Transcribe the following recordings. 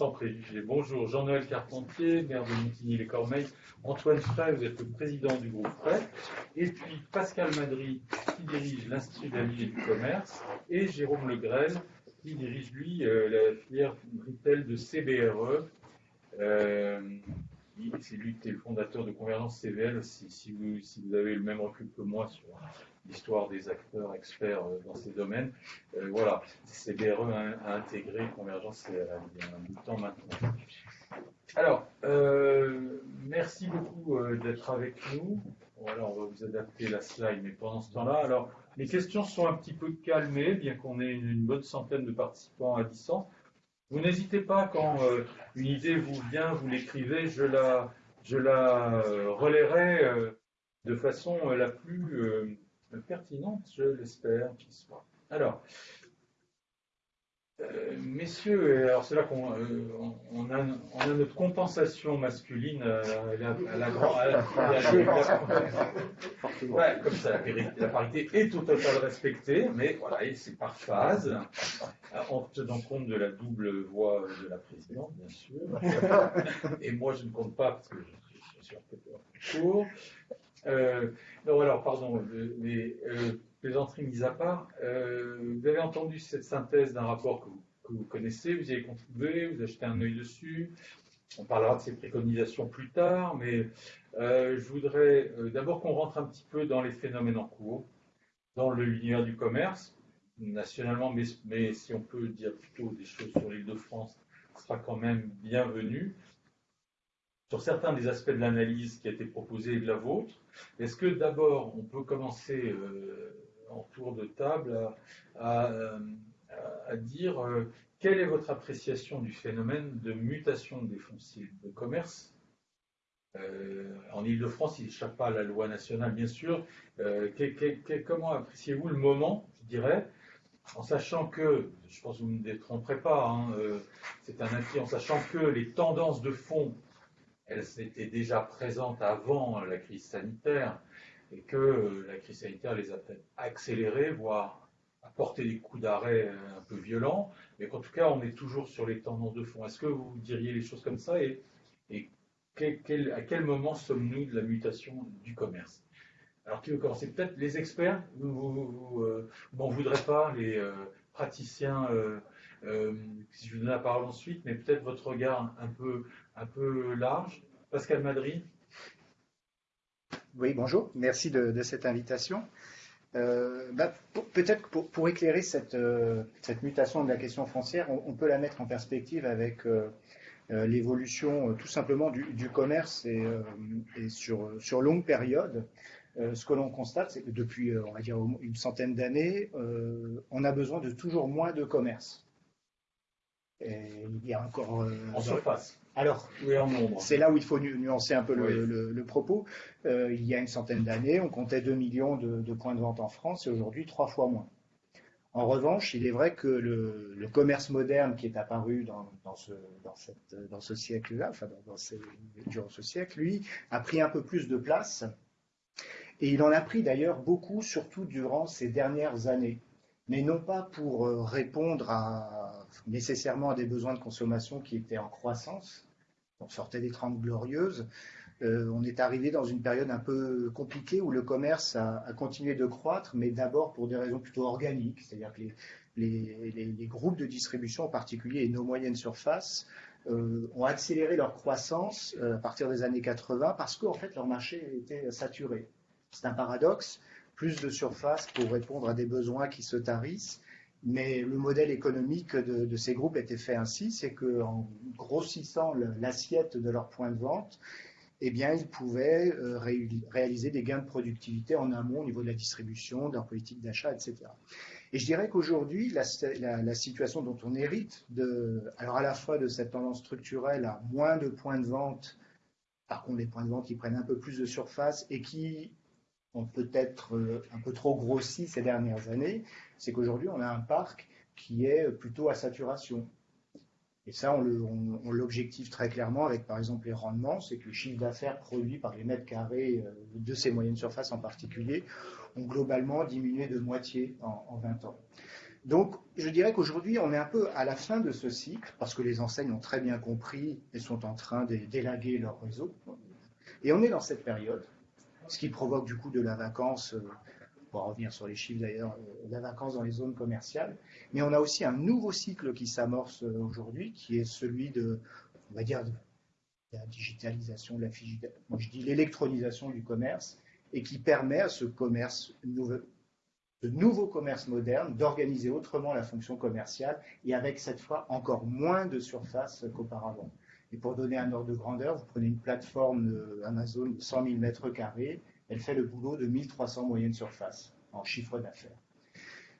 sans préjugés. Bonjour, Jean-Noël Carpentier, maire de Montigny-les-Cormeilles. Antoine Frey, vous êtes le président du groupe Frey. Et puis Pascal Madry, qui dirige l'Institut d'Amis et du Commerce. Et Jérôme Legrel, qui dirige, lui, euh, la filière retail de CBRE. Euh, c'est lui qui est le fondateur de Convergence CVL. Si, vous, si, vous, avez le même recul que moi sur l'histoire des acteurs experts euh, dans ces domaines, euh, voilà, CBRE a, intégré Convergence CVL il y a un bout de temps maintenant. Alors, euh, merci beaucoup d'être avec nous. Voilà, on va vous adapter la slide, mais pendant ce temps-là, alors les questions sont un petit peu calmées, bien qu'on ait une bonne centaine de participants à distance. Vous n'hésitez pas, quand euh, une idée vous vient, vous l'écrivez, je la, je la euh, relayerai euh, de façon la plus pertinente, je l'espère qu'il soit. Alors, euh, messieurs, alors c'est là qu'on euh, on a, on a, notre compensation masculine euh, à la, grande. Ouais, comme ça, la, parité est au total respectée, mais voilà, c'est par phase, en tenant compte de la double voix de la présidente, bien sûr. Et moi, je ne compte pas parce que je, suis un peu court. non, alors, pardon, mais plaisanterie mise à part, euh, vous avez entendu cette synthèse d'un rapport que vous, connaissez, vous y avez contribué, vous achetez un œil dessus. On parlera de ces préconisations plus tard, mais euh, je voudrais euh, d'abord qu'on rentre un petit peu dans les phénomènes en cours, dans l'univers du commerce, nationalement, mais, si on peut dire plutôt des choses sur l'île de France, ce sera quand même bienvenu. Sur certains des aspects de l'analyse qui a été proposée et de la vôtre, est-ce que d'abord on peut commencer en tour de table à, dire euh, quelle est votre appréciation du phénomène de mutation des fonciers de commerce? Euh, en Ile-de-France, il n'échappe pas à la loi nationale, bien sûr. Euh, comment appréciez-vous le moment, je dirais, en sachant que, je pense que vous ne me détromperez pas, hein, c'est un acquis, en sachant que les tendances de fond, elles étaient déjà présentes avant la crise sanitaire, et que euh, la crise sanitaire les a peut-être accélérés, voire apporté des coups d'arrêt euh, un peu violents, mais qu'en tout cas, on est toujours sur les tendances de fond. Est-ce que vous diriez les choses comme ça et, à quel moment sommes-nous de la mutation du commerce? Alors, qui veut commencer? Peut-être les experts? Vous n'en euh, voudrez pas, les praticiens, si je vous donne la parole ensuite, mais peut-être votre regard un peu, large. Pascal Madry oui, bonjour. Merci de, cette invitation. Euh, bah, peut-être pour, pour, éclairer cette, euh, cette, mutation de la question foncière, on, peut la mettre en perspective avec euh, l'évolution tout simplement du, commerce et, sur, sur, longue période. ce que l'on constate, c'est que depuis, on va dire, une centaine d'années, on a besoin de toujours moins de commerce. Il y a encore. en surface. Alors, c'est là où il faut nuancer un peu le, propos. Euh, il y a une centaine d'années, on comptait 2 millions de, points de vente en France et aujourd'hui trois fois moins. En revanche, il est vrai que le, commerce moderne qui est apparu dans, ce, dans, ce siècle-là, enfin dans, durant ce siècle, lui, a pris un peu plus de place. Et il en a pris d'ailleurs beaucoup, surtout durant ces dernières années. Mais non pas pour euh, répondre nécessairement à des besoins de consommation qui étaient en croissance, on sortait des Trente Glorieuses, euh, on est arrivé dans une période un peu compliquée où le commerce a, continué de croître, mais d'abord pour des raisons plutôt organiques, c'est-à-dire que les, groupes de distribution en particulier et nos moyennes surfaces euh, ont accéléré leur croissance à partir des années 80 parce qu'en fait leur marché était saturé. C'est un paradoxe, plus de surface pour répondre à des besoins qui se tarissent, mais le modèle économique de, ces groupes était fait ainsi, c'est qu'en grossissant l'assiette de leurs points de vente, eh bien, ils pouvaient euh, réaliser des gains de productivité en amont au niveau de la distribution, de leur politique d'achat, etc. Et je dirais qu'aujourd'hui, la, situation dont on hérite, alors à la fois de cette tendance structurelle à moins de points de vente, par contre les points de vente qui prennent un peu plus de surface et qui ont peut-être euh, un peu trop grossi ces dernières années, c'est qu'aujourd'hui, on a un parc qui est plutôt à saturation. Et ça, on l'objective très clairement avec, par exemple, les rendements, c'est que le chiffre d'affaires produit par les mètres carrés euh, de ces moyennes surfaces en particulier ont globalement diminué de moitié en, 20 ans. Donc, je dirais qu'aujourd'hui, on est un peu à la fin de ce cycle, parce que les enseignes ont très bien compris et sont en train d'élaguer leur réseau. Et on est dans cette période, ce qui provoque du coup de la vacance, euh, on va revenir sur les chiffres d'ailleurs, euh, la vacance dans les zones commerciales. Mais on a aussi un nouveau cycle qui s'amorce euh, aujourd'hui, qui est celui de, on va dire, de la digitalisation, de la je dis l'électronisation du commerce, et qui permet à ce commerce nouveau, de nouveaux commerces modernes, d'organiser autrement la fonction commerciale et avec cette fois encore moins de surface qu'auparavant. Et pour donner un ordre de grandeur, vous prenez une plateforme Amazon de 100 000 mètres carrés, elle fait le boulot de 1300 moyennes surface en chiffre d'affaires.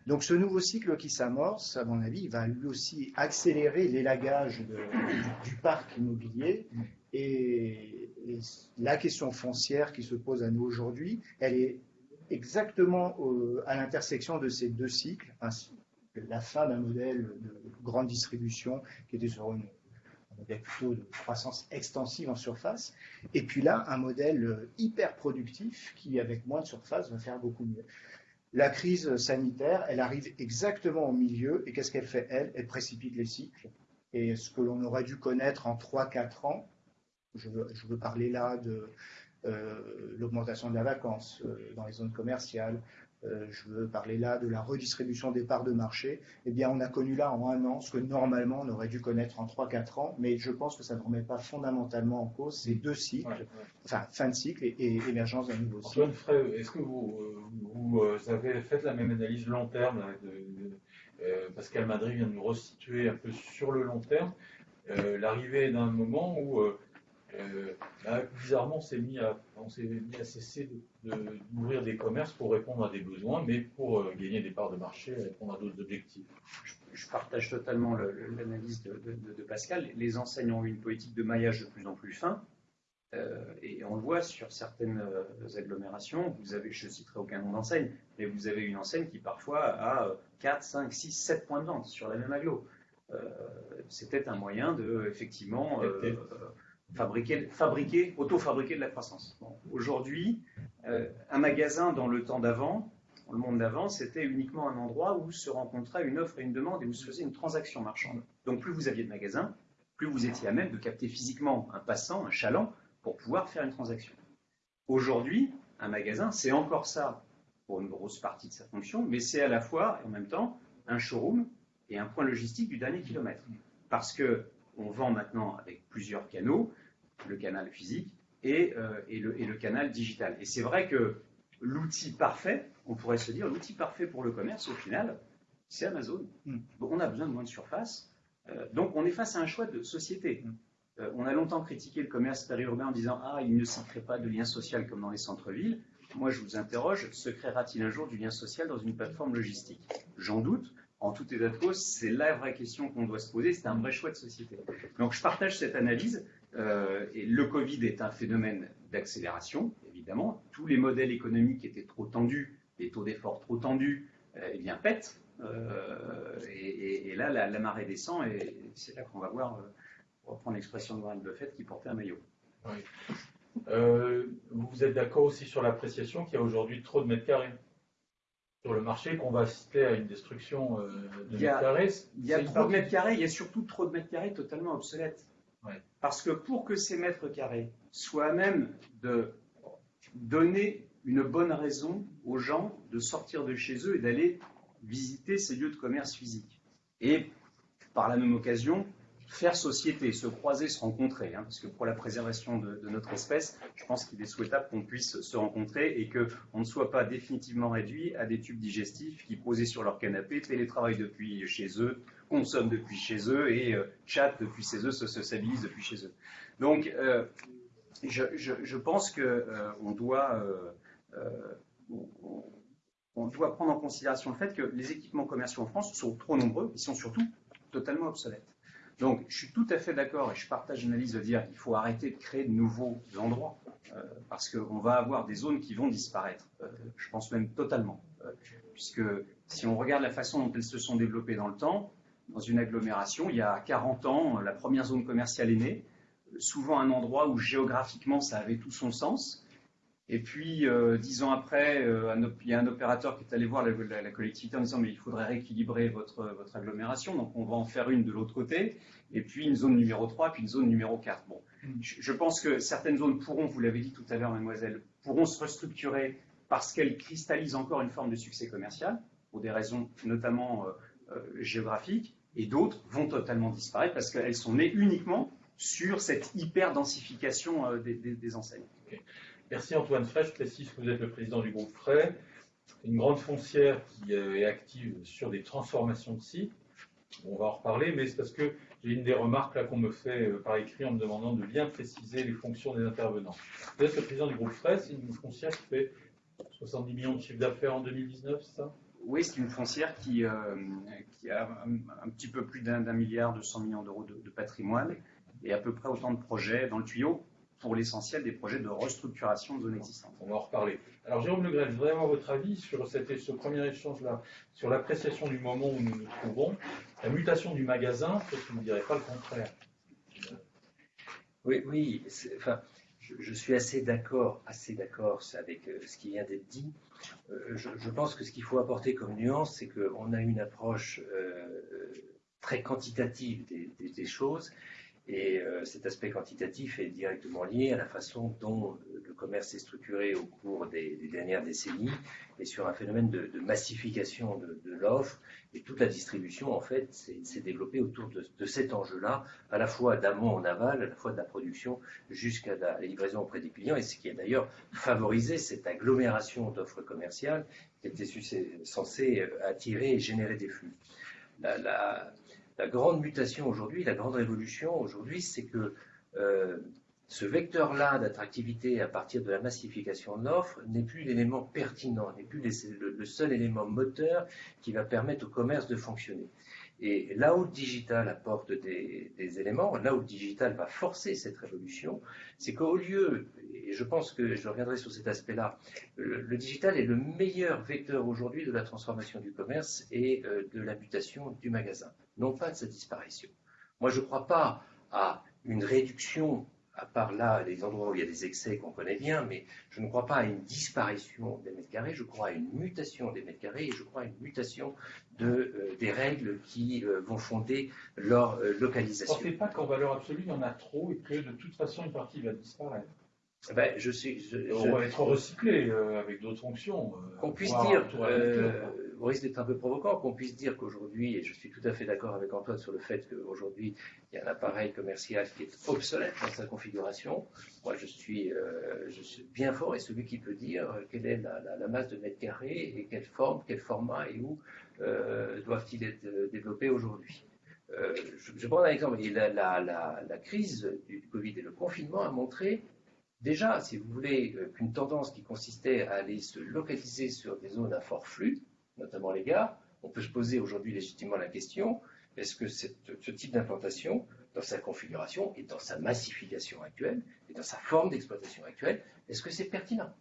Donc ce nouveau cycle qui s'amorce, à mon avis, va lui aussi accélérer l'élagage du, parc immobilier et, la question foncière qui se pose à nous aujourd'hui, elle est exactement à l'intersection de ces deux cycles, la fin d'un modèle de grande distribution qui était sur une, un modèle plutôt de croissance extensive en surface, et puis là, un modèle hyper productif qui, avec moins de surface, va faire beaucoup mieux. La crise sanitaire, elle arrive exactement au milieu, et qu'est-ce qu'elle fait, elle? Elle précipite les cycles. Et ce que l'on aurait dû connaître en 3-4 ans, je veux, parler là de euh, l'augmentation de la vacance euh, dans les zones commerciales, euh, je veux parler là de la redistribution des parts de marché, eh bien, on a connu là en un an ce que normalement on aurait dû connaître en 3-4 ans, mais je pense que ça ne remet pas fondamentalement en cause ces deux cycles, enfin, fin de cycle et, émergence d'un nouveau cycle. Antoine Frey, est-ce que vous, vous, avez fait la même analyse long terme Pascal Madrid vient de nous restituer un peu sur le long terme l'arrivée d'un moment où euh, bah, bizarrement, on s'est mis, à, cesser d'ouvrir des commerces pour répondre à des besoins, mais pour euh, gagner des parts de marché et répondre à d'autres objectifs. Je, partage totalement l'analyse de, Pascal. Les enseignants ont eu une politique de maillage de plus en plus fin. Euh, et on le voit sur certaines agglomérations, vous avez, je ne citerai aucun nom d'enseigne, mais vous avez une enseigne qui parfois a 4, 5, 6, 7 points de vente sur la même agglo. C'était un moyen de, effectivement, fabriquer, fabriquer auto-fabriquer de la croissance. Aujourd'hui, euh, un magasin dans le temps d'avant, dans le monde d'avant, c'était uniquement un endroit où se rencontrait une offre et une demande et où se faisait une transaction marchande. Donc plus vous aviez de magasins, plus vous étiez à même de capter physiquement un passant, un chaland, pour pouvoir faire une transaction. Aujourd'hui, un magasin, c'est encore ça pour une grosse partie de sa fonction, mais c'est à la fois et en même temps un showroom et un point logistique du dernier kilomètre. Parce que on vend maintenant avec plusieurs canaux, le canal physique et, euh, et, le, et le, canal digital. Et c'est vrai que l'outil parfait, on pourrait se dire, l'outil parfait pour le commerce, au final, c'est Amazon. Mm. on a besoin de moins de surface. Euh, donc on est face à un choix de société. Mm. Euh, on a longtemps critiqué le commerce périurbain en disant Ah, il ne s'y crée pas de lien social comme dans les centres-villes. Moi, je vous interroge, se créera-t-il un jour du lien social dans une plateforme logistique? J'en doute en tout état de cause, c'est la vraie question qu'on doit se poser, c'est un vrai choix de société. Donc je partage cette analyse, euh, et le Covid est un phénomène d'accélération, évidemment. Tous les modèles économiques étaient trop tendus, les taux d'effort trop tendus, euh, eh bien pètent, euh, et, là la, marée descend, et c'est là qu'on va voir, pour reprendre l'expression de Warren Buffett, qui portait un maillot. vous êtes d'accord aussi sur l'appréciation qu'il y a aujourd'hui trop de mètres carrés? Sur le marché qu'on va assister à une destruction euh, de mètres carrés. Il y a trop de mètres carrés, il y a surtout trop de mètres carrés totalement obsolètes. Parce que pour que ces mètres carrés soient à même de donner une bonne raison aux gens de sortir de chez eux et d'aller visiter ces lieux de commerce physique. Et par la même occasion, faire société, se croiser, se rencontrer. Hein, parce que pour la préservation de, notre espèce, je pense qu'il est souhaitable qu'on puisse se rencontrer et qu'on ne soit pas définitivement réduit à des tubes digestifs qui, posés sur leur canapé, télétravaillent depuis chez eux, consomment depuis chez eux et euh, chattent depuis chez eux, se socialisent depuis chez eux. Donc, euh, je, pense qu'on euh, doit, on doit prendre en considération le fait que les équipements commerciaux en France sont trop nombreux, ils sont surtout totalement obsolètes. Donc, je suis tout à fait d'accord et je partage l'analyse de dire qu'il faut arrêter de créer de nouveaux endroits euh, parce qu'on va avoir des zones qui vont disparaître. Euh, je pense même totalement. Euh, puisque si on regarde la façon dont elles se sont développées dans le temps, dans une agglomération, il y a 40 ans, la première zone commerciale est née, souvent un endroit où géographiquement ça avait tout son sens. Et puis, euh, dix ans après, euh, il y a un opérateur qui est allé voir la, collectivité en disant mais il faudrait rééquilibrer votre, votre agglomération, donc on va en faire une de l'autre côté, et puis une zone numéro 3, puis une zone numéro 4. Bon, mm. je, pense que certaines zones pourront, vous l'avez dit tout à l'heure, mademoiselle, pourront se restructurer parce qu'elles cristallisent encore une forme de succès commercial, pour des raisons notamment euh, géographiques, et d'autres vont totalement disparaître parce qu'elles sont nées uniquement sur cette hyper-densification des, des, enseignes. Merci Antoine Frey. Je précise que vous êtes le président du groupe Frey, une grande foncière qui euh, est active sur des transformations de sites. On va en reparler, mais c'est parce que j'ai une des remarques là qu'on me fait euh, par écrit en me demandant de bien préciser les fonctions des intervenants. Vous êtes le président du groupe Frey, c'est une foncière qui fait 70 millions de chiffre d'affaires en 2019, c'est ça? Oui, c'est une foncière qui, euh, a un, petit peu plus d'un milliard de 100 millions d'euros de, de patrimoine et à peu près autant de projets dans le tuyau pour l'essentiel des projets de restructuration de zones existantes. On va en reparler. Alors Jérôme Le Grève, vraiment votre avis sur cette, ce premier échange-là, sur l'appréciation du moment où nous nous trouvons, la mutation du magasin, peut-être que vous ne direz pas le contraire. Oui, oui, enfin, je, suis assez d'accord, assez d'accord avec euh, ce qui vient d'être dit. Euh, je, pense que ce qu'il faut apporter comme nuance, c'est qu'on a une approche euh, très quantitative des choses et euh, cet aspect quantitatif est directement lié à la façon dont euh, le commerce est structuré au cours des, dernières décennies et sur un phénomène de, massification de, l'offre. Et toute la distribution, en fait, s'est développée autour de, cet enjeu-là, à la fois d'amont en aval, à la fois de la production jusqu'à la livraison auprès des clients, et ce qui a d'ailleurs favorisé cette agglomération d'offres commerciales qui était censée euh, attirer et générer des flux. Grande mutation aujourd'hui, la grande révolution aujourd'hui, c'est que euh, ce vecteur-là d'attractivité à partir de la massification de l'offre n'est plus l'élément pertinent, n'est plus le, seul élément moteur qui va permettre au commerce de fonctionner. Et là où le digital apporte des, éléments, là où le digital va forcer cette révolution, c'est qu'au lieu, et je pense que je reviendrai sur cet aspect-là, le, digital est le meilleur vecteur aujourd'hui de la transformation du commerce et euh, de la mutation du magasin, non pas de sa disparition. Moi, je ne crois pas à une réduction à part là, les endroits où il y a des excès qu'on connaît bien, mais je ne crois pas à une disparition des mètres carrés, je crois à une mutation des mètres carrés et je crois à une mutation de, euh, des règles qui euh, vont fonder leur euh, localisation. Vous ne pensez pas qu'en valeur absolue, il y en a trop et que de toute façon, une partie va disparaître ben, je suis, on va être recyclé avec d'autres fonctions. qu'on puisse dire, au risque d'être un peu provocant, qu'on puisse dire qu'aujourd'hui, et je suis tout à fait d'accord avec Antoine sur le fait qu'aujourd'hui, il y a un appareil commercial qui est obsolète dans sa configuration. Moi, je suis, euh, bien fort et celui qui peut dire quelle est la, masse de mètres carrés et quelle forme, quel format et où euh, doivent-ils être euh, développés aujourd'hui. je, je, prends un exemple. La, la, crise du Covid et le confinement a montré déjà, si vous voulez, qu'une tendance qui consistait à aller se localiser sur des zones à fort flux, notamment les gares, on peut se poser aujourd'hui légitimement la question, est-ce que ce type d'implantation, dans sa configuration et dans sa massification actuelle, et dans sa forme d'exploitation actuelle, est-ce que c'est pertinent?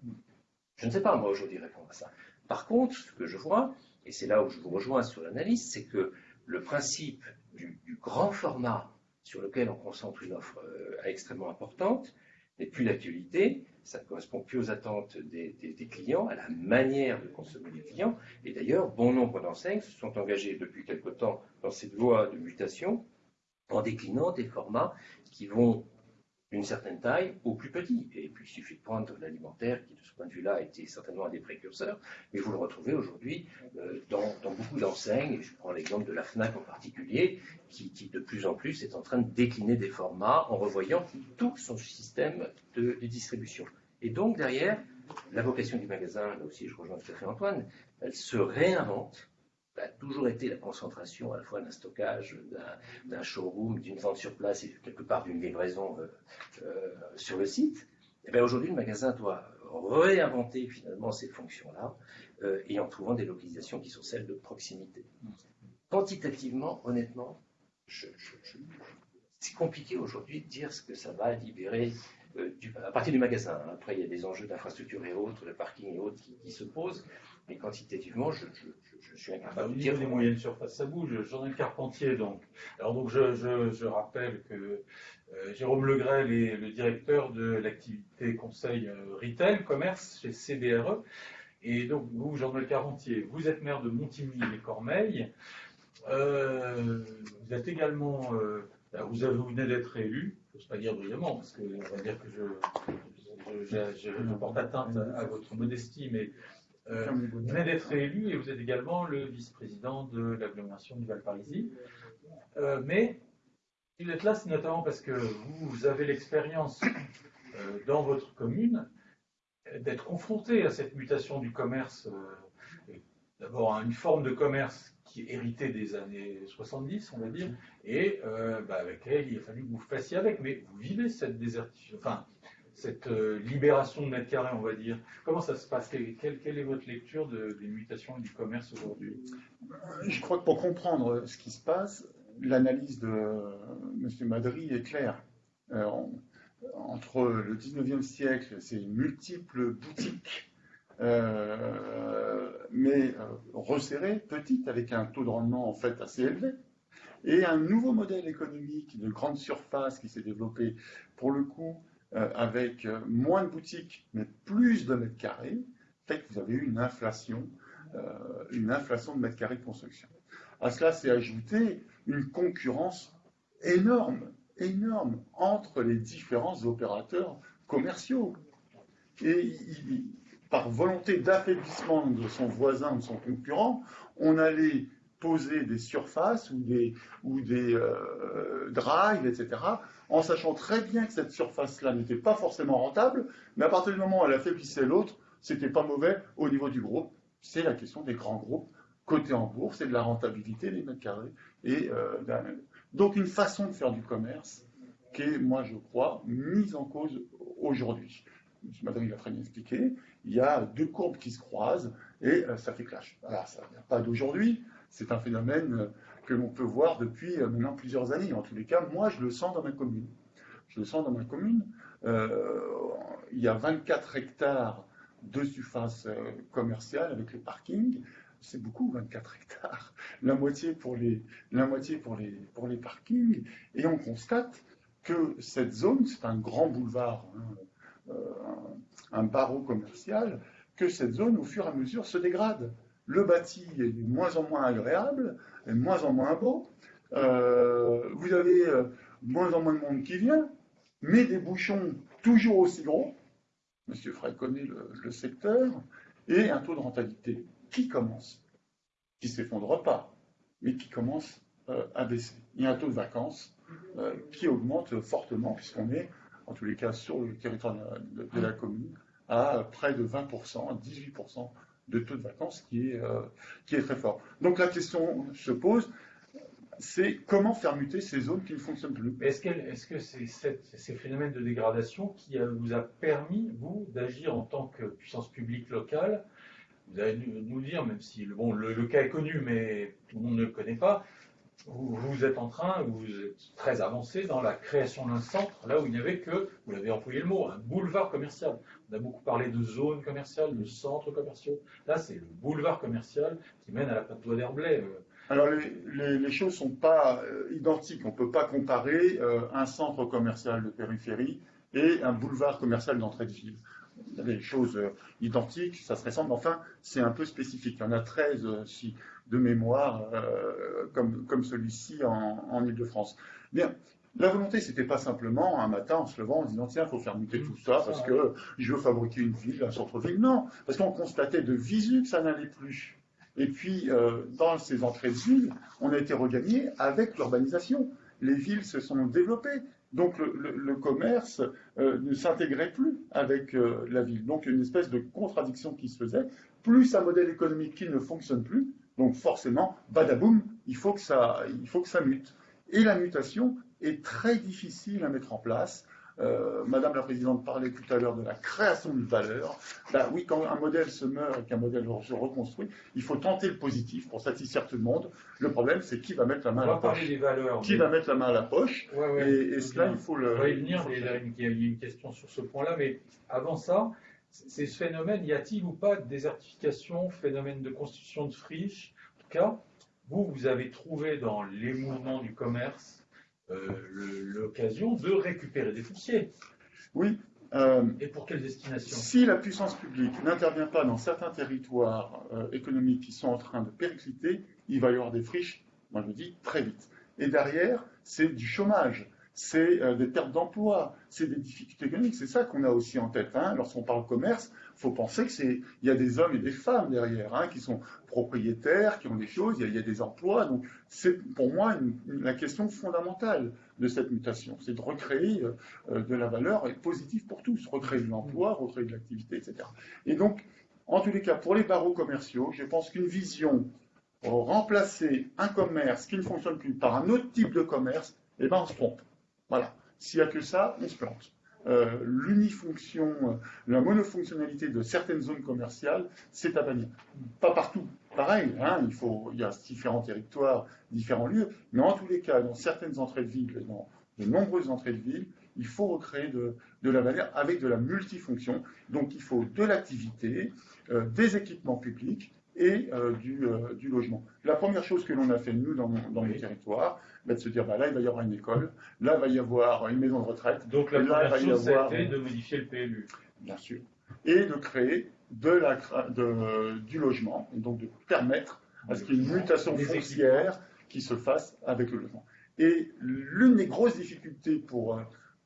Je ne sais pas, moi, aujourd'hui, répondre à ça. Par contre, ce que je vois, et c'est là où je vous rejoins sur l'analyse, c'est que le principe du, grand format sur lequel on concentre une offre euh, extrêmement importante n'est plus d'actualité, ça ne correspond plus aux attentes des, clients, à la manière de consommer des clients. Et d'ailleurs, bon nombre d'enseignes se sont engagées depuis quelque temps dans cette voie de mutation en déclinant des formats qui vont d'une certaine taille au plus petit. Et puis il suffit de prendre l'alimentaire, qui de ce point de vue-là été certainement un des précurseurs, mais vous le retrouvez aujourd'hui euh, dans, beaucoup d'enseignes, je prends l'exemple de la FNAC en particulier, qui, de plus en plus est en train de décliner des formats en revoyant tout son système de, distribution. Et donc derrière, la vocation du magasin, là aussi je rejoins tout à fait Antoine, elle se réinvente a toujours été la concentration à la fois d'un stockage, d'un showroom, d'une vente sur place et quelque part d'une livraison euh, euh, sur le site. Et eh bien aujourd'hui, le magasin doit réinventer finalement ces fonctions-là euh, et en trouvant des localisations qui sont celles de proximité. Quantitativement, honnêtement, c'est compliqué aujourd'hui de dire ce que ça va libérer à partir du magasin. Après, il y a des enjeux d'infrastructure et autres, le parking et autres qui se posent. Mais quantitativement, je, suis incapable bah, de dire. des moyennes surfaces, ça bouge. J'en ai Carpentier, donc. Alors, donc, je, rappelle que euh, Jérôme Legrel est le directeur de l'activité conseil euh, retail, commerce chez CBRE. Et donc, vous, Jean-Noël Carpentier, vous êtes maire de Montigny-les-Cormeilles. Euh, vous êtes également, vous, avez, vous venez d'être élu, je ne pas dire brillamment, parce qu'on va dire que je, je, porte atteinte à, votre modestie, mais euh, vous venez d'être élu et vous êtes également le vice-président de l'agglomération du Val-Parisis. Euh, mais si vous êtes là, c'est notamment parce que vous avez l'expérience euh, dans votre commune d'être confronté à cette mutation du commerce, d'abord à une forme de commerce qui est héritée des années 70, on va dire, et bah, avec laquelle il a fallu que vous fassiez avec. Mais vous vivez cette désertification, enfin, cette euh, libération de mètres carrés, on va dire Comment ça se passe? Quelle, est votre lecture des mutations du commerce aujourd'hui? Je crois que pour comprendre ce qui se passe, l'analyse de M. Madry est claire. Euh, entre le 19e siècle, c'est multiples boutiques, euh, mais resserrées, petites, avec un taux de rendement en fait assez élevé, et un nouveau modèle économique de grande surface qui s'est développé, pour le coup, euh, avec euh, moins de boutiques, mais plus de mètres carrés, fait que vous avez eu une inflation, euh, une inflation de mètres carrés de construction. À cela s'est ajouté une concurrence énorme, énorme entre les différents opérateurs commerciaux. Et par volonté d'affaiblissement de son voisin ou de son concurrent, on allait poser des surfaces ou des, ou des drives, etc., en sachant très bien que cette surface-là n'était pas forcément rentable, mais à partir du moment où elle affaiblissait l'autre, c'était pas mauvais au niveau du groupe. C'est la question des grands groupes cotés en bourse et de la rentabilité des mètres carrés. Et, euh, donc une façon de faire du commerce qui est, moi je crois, mise en cause aujourd'hui. M. Madrid l'a très bien expliqué, il y a deux courbes qui se croisent et euh, ça fait clash. Alors ça ne vient pas d'aujourd'hui, c'est un phénomène euh, que l'on peut voir depuis euh, maintenant plusieurs années. En tous les cas, moi, je le sens dans ma commune. Je le sens dans ma commune. Euh, il y a 24 hectares de surface commerciale avec le parking. C'est beaucoup, 24 hectares. La moitié pour les, la moitié pour les, pour les parkings. Et on constate que cette zone, c'est un grand boulevard, hein, un barreau commercial, que cette zone, au fur et à mesure, se dégrade. Le bâti est de moins en moins agréable, de moins en moins beau. Euh, vous avez euh, de moins en moins de monde qui vient, mais des bouchons toujours aussi gros. Monsieur Frey connaît le, secteur, et un taux de rentabilité qui commence, qui ne s'effondre pas, mais qui commence euh, à baisser. Il y a un taux de vacances qui augmente fortement, puisqu'on est, en tous les cas, sur le territoire de, de la commune, à près de 20%, 18% de taux de vacances qui est, euh, qui est très fort. Donc la question se pose, c'est comment faire muter ces zones qui ne fonctionnent plus. Est-ce que, est -ce que c'est ces phénomènes de dégradation qui vous a permis, vous, d'agir en tant que puissance publique locale? Vous allez nous, dire, même si bon, le, le, cas est connu, mais tout le monde ne le connaît pas, vous, êtes en train, vous êtes très avancé dans la création d'un centre, là où il n'y avait que, vous l'avez employé le mot, un boulevard commercial. On a beaucoup parlé de zones commerciales, de centres commerciaux. Là, c'est le boulevard commercial qui mène à la plateau d'Herblay. Euh. Alors, les, choses ne sont pas euh, identiques. On ne peut pas comparer euh, un centre commercial de périphérie et un boulevard commercial d'entrée de ville. Des choses identiques, ça se ressemble, enfin, c'est un peu spécifique. Il y en a 13 si, de mémoire euh, comme, comme celui-ci en, en Ile-de-France. Bien, la volonté, c'était pas simplement un matin en se levant en disant tiens, il faut faire muter tout ça parce que je veux fabriquer une ville, un centre-ville. Non, parce qu'on constatait de visu que ça n'allait plus. Et puis, euh, dans ces entrées de ville, on a été regagné avec l'urbanisation. Les villes se sont développées. Donc le, commerce euh, ne s'intégrait plus avec la ville. Donc une espèce de contradiction qui se faisait, plus un modèle économique qui ne fonctionne plus, donc forcément, badaboum, il faut que ça, il faut que ça mute. Et la mutation est très difficile à mettre en place. Euh, Madame la Présidente parlait tout à l'heure de la création de valeur. Ben oui, quand un modèle se meurt et qu'un modèle se reconstruit, il faut tenter le positif pour satisfaire tout le monde. Le problème, c'est qui va mettre la main à la poche. Des valeurs, qui va mettre la main à la poche Et, cela, il faut le. On va y venir. Il y a une question sur ce point-là, mais avant ça, c'est ce phénomène, y a-t-il ou pas de désertification, phénomène de constitution de friches? En tout cas, vous, vous avez trouvé dans les mouvements du commerce euh, l'occasion de récupérer des fonciers. Oui. Euh, Et pour quelle destination Si la puissance publique n'intervient pas dans certains territoires euh, économiques qui sont en train de péricliter, il va y avoir des friches, moi je dis, très vite. Et derrière, c'est du chômage c'est euh, des pertes d'emploi, c'est des difficultés économiques. C'est ça qu'on a aussi en tête. Hein. Lorsqu'on parle commerce, il faut penser qu'il y a des hommes et des femmes derrière hein, qui sont propriétaires, qui ont des choses, il y a, des emplois. Donc c'est pour moi la question fondamentale de cette mutation, c'est de recréer euh, de la valeur et positive pour tous, recréer de l'emploi, recréer de l'activité, etc. Et donc, en tous les cas, pour les barreaux commerciaux, je pense qu'une vision remplacer un commerce qui ne fonctionne plus par un autre type de commerce, eh ben on se trompe. Voilà. S'il n'y a que ça, on se plante. Euh, l'unifonction, euh, la monofonctionnalité de certaines zones commerciales, c'est à bannir. Pas partout, pareil, hein, il, faut, il y a différents territoires, différents lieux, mais en tous les cas, dans certaines entrées de ville, dans de nombreuses entrées de ville, il faut recréer de, la valeur avec de la multifonction. Donc il faut de l'activité, euh, des équipements publics et du, logement. La première chose que l'on a fait, nous, dans, dans le territoire, de se dire, bah, là, il va y avoir une école, là, il va y avoir une maison de retraite. Donc la première chose, de modifier le PLU. Bien sûr. Et de créer de la, de, du logement, et donc de permettre à ce qu'il y ait une mutation foncière qui se fasse avec le logement. Et l'une des grosses difficultés pour,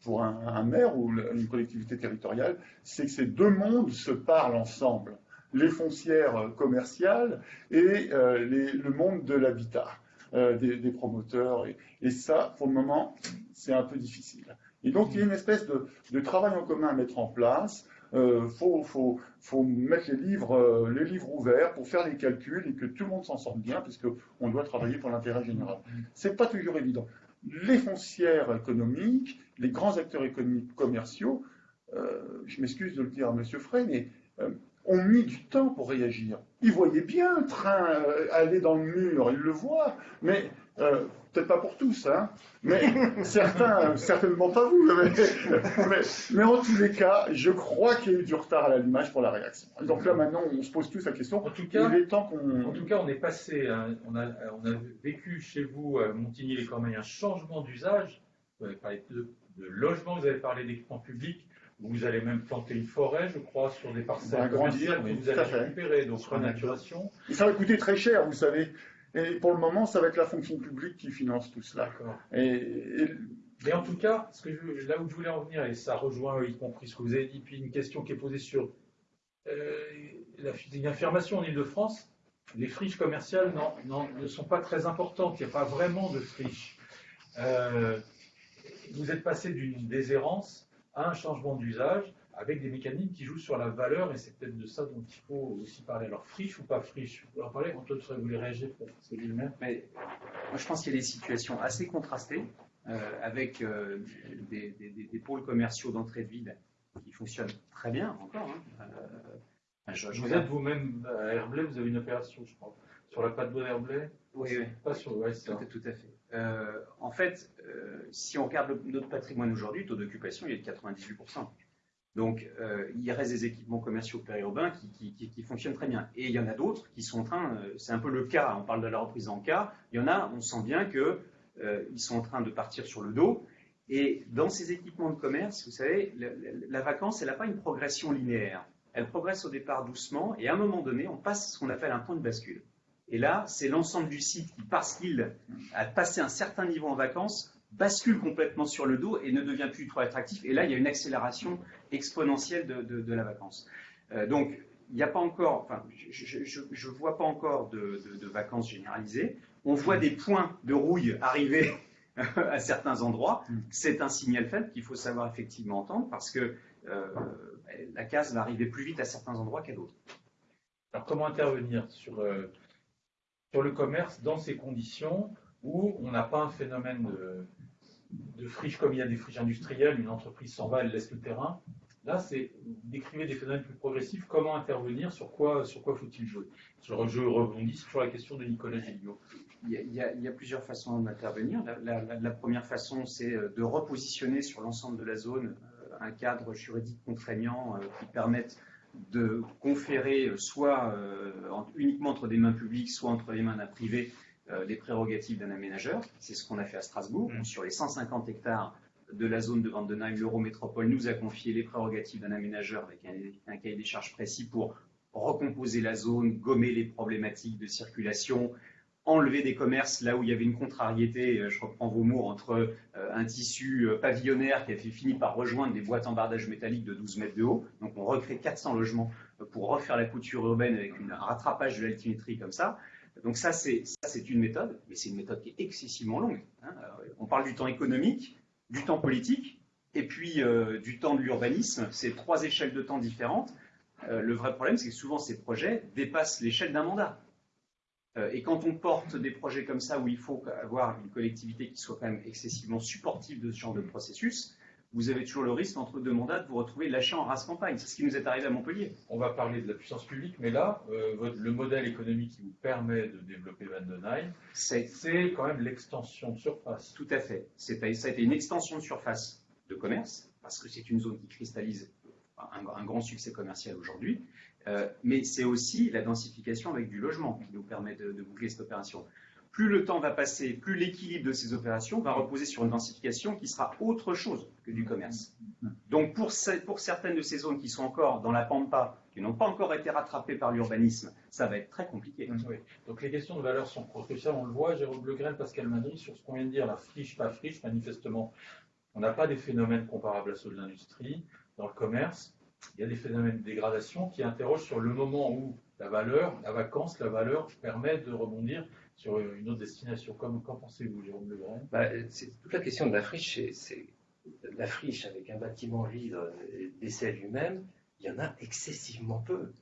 pour un, maire ou une collectivité territoriale, c'est que ces deux mondes se parlent ensemble. Les foncières commerciales et euh, le monde de l'habitat. Euh, des, promoteurs. Et, ça, pour le moment, c'est un peu difficile. Et donc, il y a une espèce de, travail en commun à mettre en place. Il euh, faut, faut, faut, mettre les livres, euh, les livres ouverts pour faire les calculs et que tout le monde s'en sorte bien, puisqu'on doit travailler pour l'intérêt général. C'est pas toujours évident. Les foncières économiques, les grands acteurs économiques commerciaux, je m'excuse de le dire à M. Frey, mais ont mis du temps pour réagir. Ils voyaient bien un train euh, aller dans le mur, ils le voient, mais euh, peut-être pas pour tous, hein, mais certains, certainement pas vous, mais, en tous les cas, je crois qu'il y a eu du retard à l'allumage pour la réaction. Donc là, maintenant, on se pose tous la question. En tout cas, il est temps qu'on... En tout cas, on est passé, hein, on, a, on, a, vécu chez vous, à Montigny-les-Cormeilles, un changement d'usage. Vous avez parlé de, de logement, vous avez parlé d'équipement public. Vous allez même planter une forêt, je crois, sur des parcelles grandir, que vous allez récupérer, donc renaturation. Et ça va coûter très cher, vous savez. Et pour le moment, ça va être la fonction publique qui finance tout cela. Et, Mais en tout cas, ce que là où je voulais en venir, et ça rejoint y compris ce que vous avez dit, puis une question qui est posée sur euh, affirmation en Ile-de-France, les friches commerciales ne sont pas très importantes, il n'y a pas vraiment de friches. Euh, vous êtes passé d'une déshérence un changement d'usage avec des mécanismes qui jouent sur la valeur, et c'est peut-être de ça dont il faut aussi parler. Alors, friche ou pas friche? Vous en parler Antoine, vous voulez réagir pour ce Mais Moi, je pense qu'il y a des situations assez contrastées, euh, avec euh, des, des, pôles commerciaux d'entrée de ville qui fonctionnent très bien encore. Hein. Euh, vous êtes vous-même à Herblay, vous avez une opération, je crois, sur la pâte de Herblay Oui, oui. Pas sur, ouais, tout, tout à fait. Euh, en fait, euh, si on regarde notre patrimoine aujourd'hui, le taux d'occupation il est de 98%. Donc, euh, il reste des équipements commerciaux périurbains qui, fonctionnent très bien. Et il y en a d'autres qui sont en train, c'est un peu le cas, on parle de la reprise en cas, il y en a, on sent bien qu'ils sont en train de partir sur le dos. Et dans ces équipements de commerce, vous savez, la, la vacance, elle n'a pas une progression linéaire. Elle progresse au départ doucement, et à un moment donné, on passe ce qu'on appelle un point de bascule. Et là, c'est l'ensemble du site qui, parce qu'il a passé un certain niveau en vacances, bascule complètement sur le dos et ne devient plus trop attractif. Et là, il y a une accélération exponentielle de, la vacance. Euh, donc, il n'y a pas encore, enfin, je ne vois pas encore de, vacances généralisées. On voit des points de rouille arriver à certains endroits. C'est un signal faible qu'il faut savoir effectivement entendre parce que euh, la case va arriver plus vite à certains endroits qu'à d'autres. Alors, comment intervenir sur euh, sur le commerce dans ces conditions où on n'a pas un phénomène de, friche comme il y a des friches industrielles, une entreprise s'en va, elle laisse le terrain. Là, c'est décrire des phénomènes plus progressifs, comment intervenir, sur quoi, sur quoi faut-il jouer? Je, rebondis sur la question de Nicolas Gilliot. Il y, a, plusieurs façons d'intervenir. La, la, première façon, c'est euh, de repositionner sur l'ensemble de la zone euh, un cadre juridique contraignant euh, qui permette de conférer soit uniquement entre des mains publiques, soit entre les mains d'un privé, les prérogatives d'un aménageur. C'est ce qu'on a fait à Strasbourg. Mmh. Sur les 150 hectares de la zone de Vandenheim, l'Eurométropole nous a confié les prérogatives d'un aménageur avec un, cahier des charges précis pour recomposer la zone, gommer les problématiques de circulation, enlever des commerces là où il y avait une contrariété, euh, je reprends vos mots, entre euh, un tissu euh, pavillonnaire qui a fini par rejoindre des boîtes en bardage métallique de 12 mètres de haut. Donc on recrée 400 logements pour refaire la couture urbaine avec un rattrapage de l'altimétrie comme ça. Donc ça, c'est une méthode, mais c'est une méthode qui est excessivement longue. Hein. On parle du temps économique, du temps politique et puis du temps de l'urbanisme. C'est trois échelles de temps différentes. Le vrai problème, c'est que souvent ces projets dépassent l'échelle d'un mandat. Euh, et quand on porte des projets comme ça, où il faut avoir une collectivité qui soit quand même excessivement supportive de ce genre de processus, vous avez toujours le risque, entre deux mandats, de vous retrouver lâché en race campagne. C'est ce qui nous est arrivé à Montpellier. On va parler de la puissance publique, mais là, le modèle économique qui vous permet de développer Vandenheim, c'est quand même l'extension de surface. Tout à fait. Ça a été une extension de surface de commerce, parce que c'est une zone qui cristallise un, grand succès commercial aujourd'hui, euh, mais c'est aussi la densification avec du logement qui nous permet de, boucler cette opération plus le temps va passer, plus l'équilibre de ces opérations va reposer sur une densification qui sera autre chose que du commerce. Donc pour, certaines de ces zones qui sont encore dans la pampa, qui n'ont pas encore été rattrapées par l'urbanisme, ça va être très compliqué. Donc les questions de valeur sont cruciales, on le voit, Jérôme Legrel, Pascal Madry, sur ce qu'on vient de dire, la friche, pas friche, manifestement, on n'a pas des phénomènes comparables à ceux de l'industrie. Dans le commerce, il y a des phénomènes de dégradation qui interrogent sur le moment où la valeur, la vacance, la valeur permet de rebondir sur une autre destination. Qu'en pensez-vous, Jérôme Le bah, C'est toute la question de la friche. C'est la friche avec un bâtiment vide d'essai lui-même. Il y en a excessivement peu.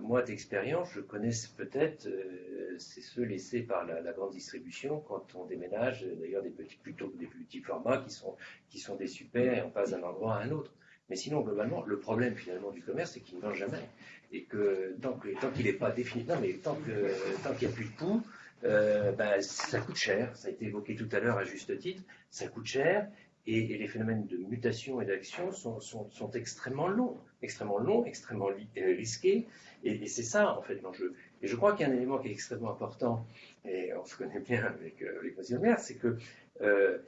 moi, d'expérience, je connais peut-être, euh, c'est ceux laissés par la, grande distribution quand on déménage, d'ailleurs des petits, plutôt des petits formats qui sont, qui sont des super et on passe d'un endroit à un autre. Mais sinon, globalement, le problème finalement du commerce, c'est qu'il ne vend jamais. Et que tant qu'il n'est pas défini, non, mais tant qu'il n'y a plus de poux, euh, ben, ça coûte cher. Ça a été évoqué tout à l'heure à juste titre. Ça coûte cher. Et, les phénomènes de mutation et d'action sont, extrêmement longs, extrêmement longs, extrêmement euh, risqués. Et, c'est ça, en fait, l'enjeu. Et je crois qu'il y a un élément qui est extrêmement important, et on se connaît bien avec, euh. Maire, c'est que euh,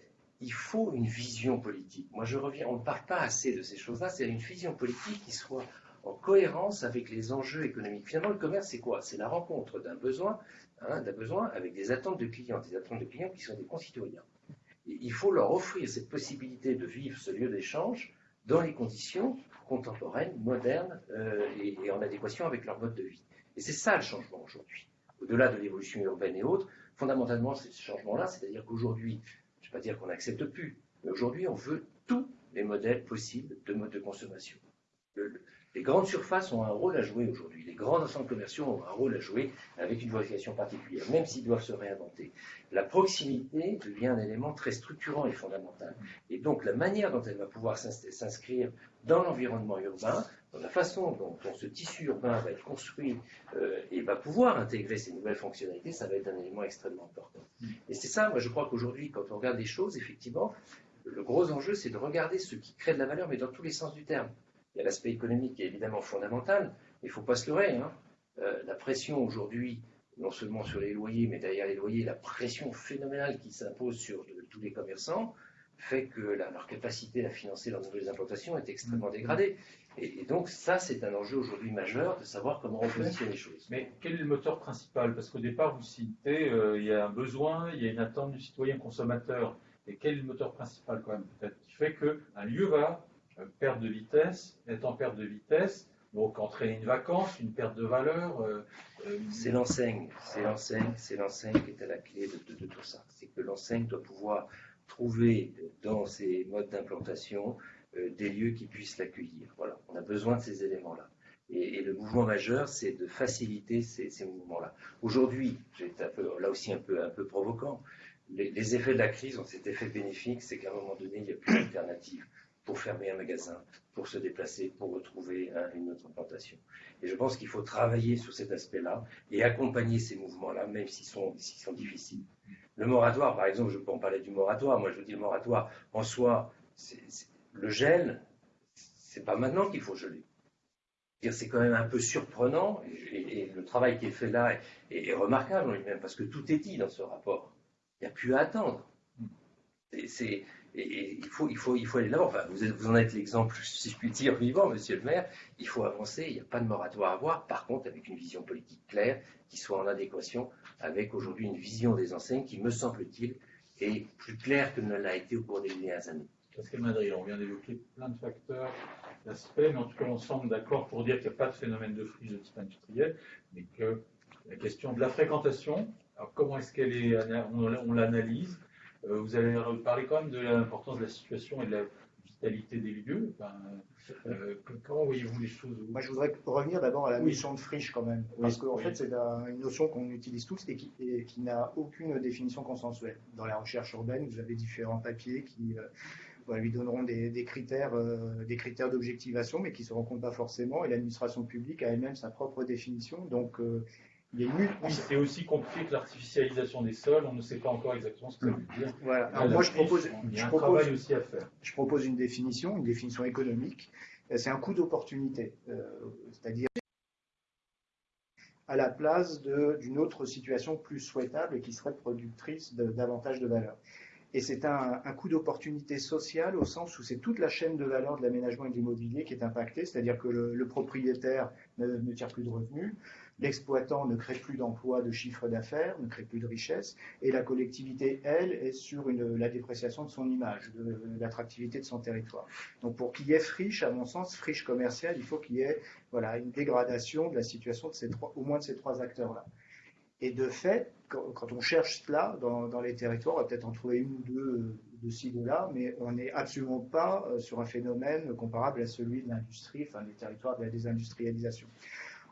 il faut une vision politique. Moi, je reviens, on ne parle pas assez de ces choses-là, c'est une vision politique qui soit en cohérence avec les enjeux économiques. Finalement, le commerce, c'est quoi? C'est la rencontre d'un besoin, hein, d'un besoin avec des attentes de clients, des attentes de clients qui sont des concitoyens. il faut leur offrir cette possibilité de vivre ce lieu d'échange dans les conditions contemporaines, modernes euh, et, en adéquation avec leur mode de vie. Et c'est ça le changement aujourd'hui. Au-delà de l'évolution urbaine et autres, fondamentalement, c'est ce changement-là, c'est-à-dire qu'aujourd'hui, je ne vais pas dire qu'on n'accepte plus, mais aujourd'hui, on veut tous les modèles possibles de mode de consommation. les grandes surfaces ont un rôle à jouer aujourd'hui. Les grands ensembles commerciaux ont un rôle à jouer avec une vocation particulière, même s'ils doivent se réinventer. La proximité devient un élément très structurant et fondamental. Et donc, la manière dont elle va pouvoir s'inscrire dans l'environnement urbain, dans la façon dont, ce tissu urbain va être construit euh, et va pouvoir intégrer ces nouvelles fonctionnalités, ça va être un élément extrêmement important. Et c'est ça, moi je crois qu'aujourd'hui, quand on regarde les choses, effectivement, le gros enjeu, c'est de regarder ce qui crée de la valeur, mais dans tous les sens du terme. Il y a l'aspect économique qui est évidemment fondamental, mais il ne faut pas se leurrer. Hein. Euh, la pression aujourd'hui, non seulement sur les loyers, mais derrière les loyers, la pression phénoménale qui s'impose sur tous les commerçants, fait que leur capacité à financer leurs nouvelles implantations est extrêmement dégradée. Et, donc ça, c'est un enjeu aujourd'hui majeur de savoir comment on positionne les choses. Mais quel est le moteur principal? Parce qu'au départ, vous citez, euh, il y a un besoin, il y a une attente du citoyen consommateur. Et quel est le moteur principal quand même peut-être qui fait qu'un lieu va euh, perdre de vitesse, être en perte de vitesse, donc entraîner une vacance, une perte de valeur. Euh, c'est l'enseigne, c'est l'enseigne, c'est l'enseigne qui est à la clé de, de tout ça. C'est que l'enseigne doit pouvoir trouver dans ces modes d'implantation euh, des lieux qui puissent l'accueillir. Voilà, on a besoin de ces éléments-là. Et, le mouvement majeur, c'est de faciliter ces, mouvements-là. Aujourd'hui, là aussi un peu, un peu provoquant, les, effets de la crise ont cet effet bénéfique, c'est qu'à un moment donné, il n'y a plus d'alternative pour fermer un magasin, pour se déplacer, pour retrouver une autre implantation. Et je pense qu'il faut travailler sur cet aspect-là et accompagner ces mouvements-là, même s'ils sont difficiles. Le moratoire, par exemple, je peux en parler du moratoire. Moi, je vous dis le moratoire en soi, le gel, c'est pas maintenant qu'il faut geler. c'est quand même un peu surprenant, et, le travail qui est fait là est, remarquable en lui-même, parce que tout est dit dans ce rapport. Il n'y a plus à attendre. Il, faut, aller là Enfin, vous, vous en êtes l'exemple, si je puis dire, vivant, monsieur le maire. Il faut avancer, il n'y a pas de moratoire à avoir. Par contre, avec une vision politique claire qui soit en adéquation avec aujourd'hui une vision des enseignes qui, me semble-t-il, est plus claire que ne l'a été au cours des dernières années. Pascal Madrid, on vient d'évoquer plein de facteurs, d'aspects, mais en tout cas, on semble d'accord pour dire qu'il n'y a pas de phénomène de friche de type industriel, mais que la question de la fréquentation, comment est-ce qu'elle est, on l'analyse euh, Vous avez parlé quand même de l'importance de la situation et de la vitalité des lieux. Euh, comment voyez-vous les choses Moi, je voudrais revenir d'abord à la notion de friche quand même, parce qu'en fait, c'est une notion qu'on utilise tous et qui, qui n'a aucune définition consensuelle. Dans la recherche urbaine, vous avez différents papiers qui euh, lui donneront des, critères, euh, des critères d'objectivation, mais qui ne se rencontrent pas forcément. Et l'administration publique a elle-même sa propre définition. Donc, euh, il y a une c'est aussi compliqué que l'artificialisation des sols. On ne sait pas encore exactement ce que ça veut dire. Voilà. Alors, moi, je propose, je propose, aussi à faire. Je propose une définition, une définition économique. Euh, c'est un coût d'opportunité, c'est-à-dire à la place d'une autre situation plus souhaitable et qui serait productrice de, davantage de valeur. Et c'est un, un, coût d'opportunité sociale au sens où c'est toute la chaîne de valeur de l'aménagement et de l'immobilier qui est impactée, c'est-à-dire que le, le propriétaire ne, ne, tire plus de revenus, l'exploitant ne crée plus d'emplois, de chiffre d'affaires, ne crée plus de richesse, et la collectivité, elle, est sur la dépréciation de son image, de, de l'attractivité de son territoire. Donc pour qu'il y ait friche, à mon sens, friche commerciale, il faut qu'il y ait voilà, une dégradation de la situation de ces trois, au moins de ces trois acteurs-là. Et de fait, quand, on cherche cela dans, les territoires, on va peut-être en trouver une ou deux euh, de ci, de là, mais on n'est absolument pas euh, sur un phénomène comparable à celui de l'industrie, enfin des territoires de la désindustrialisation.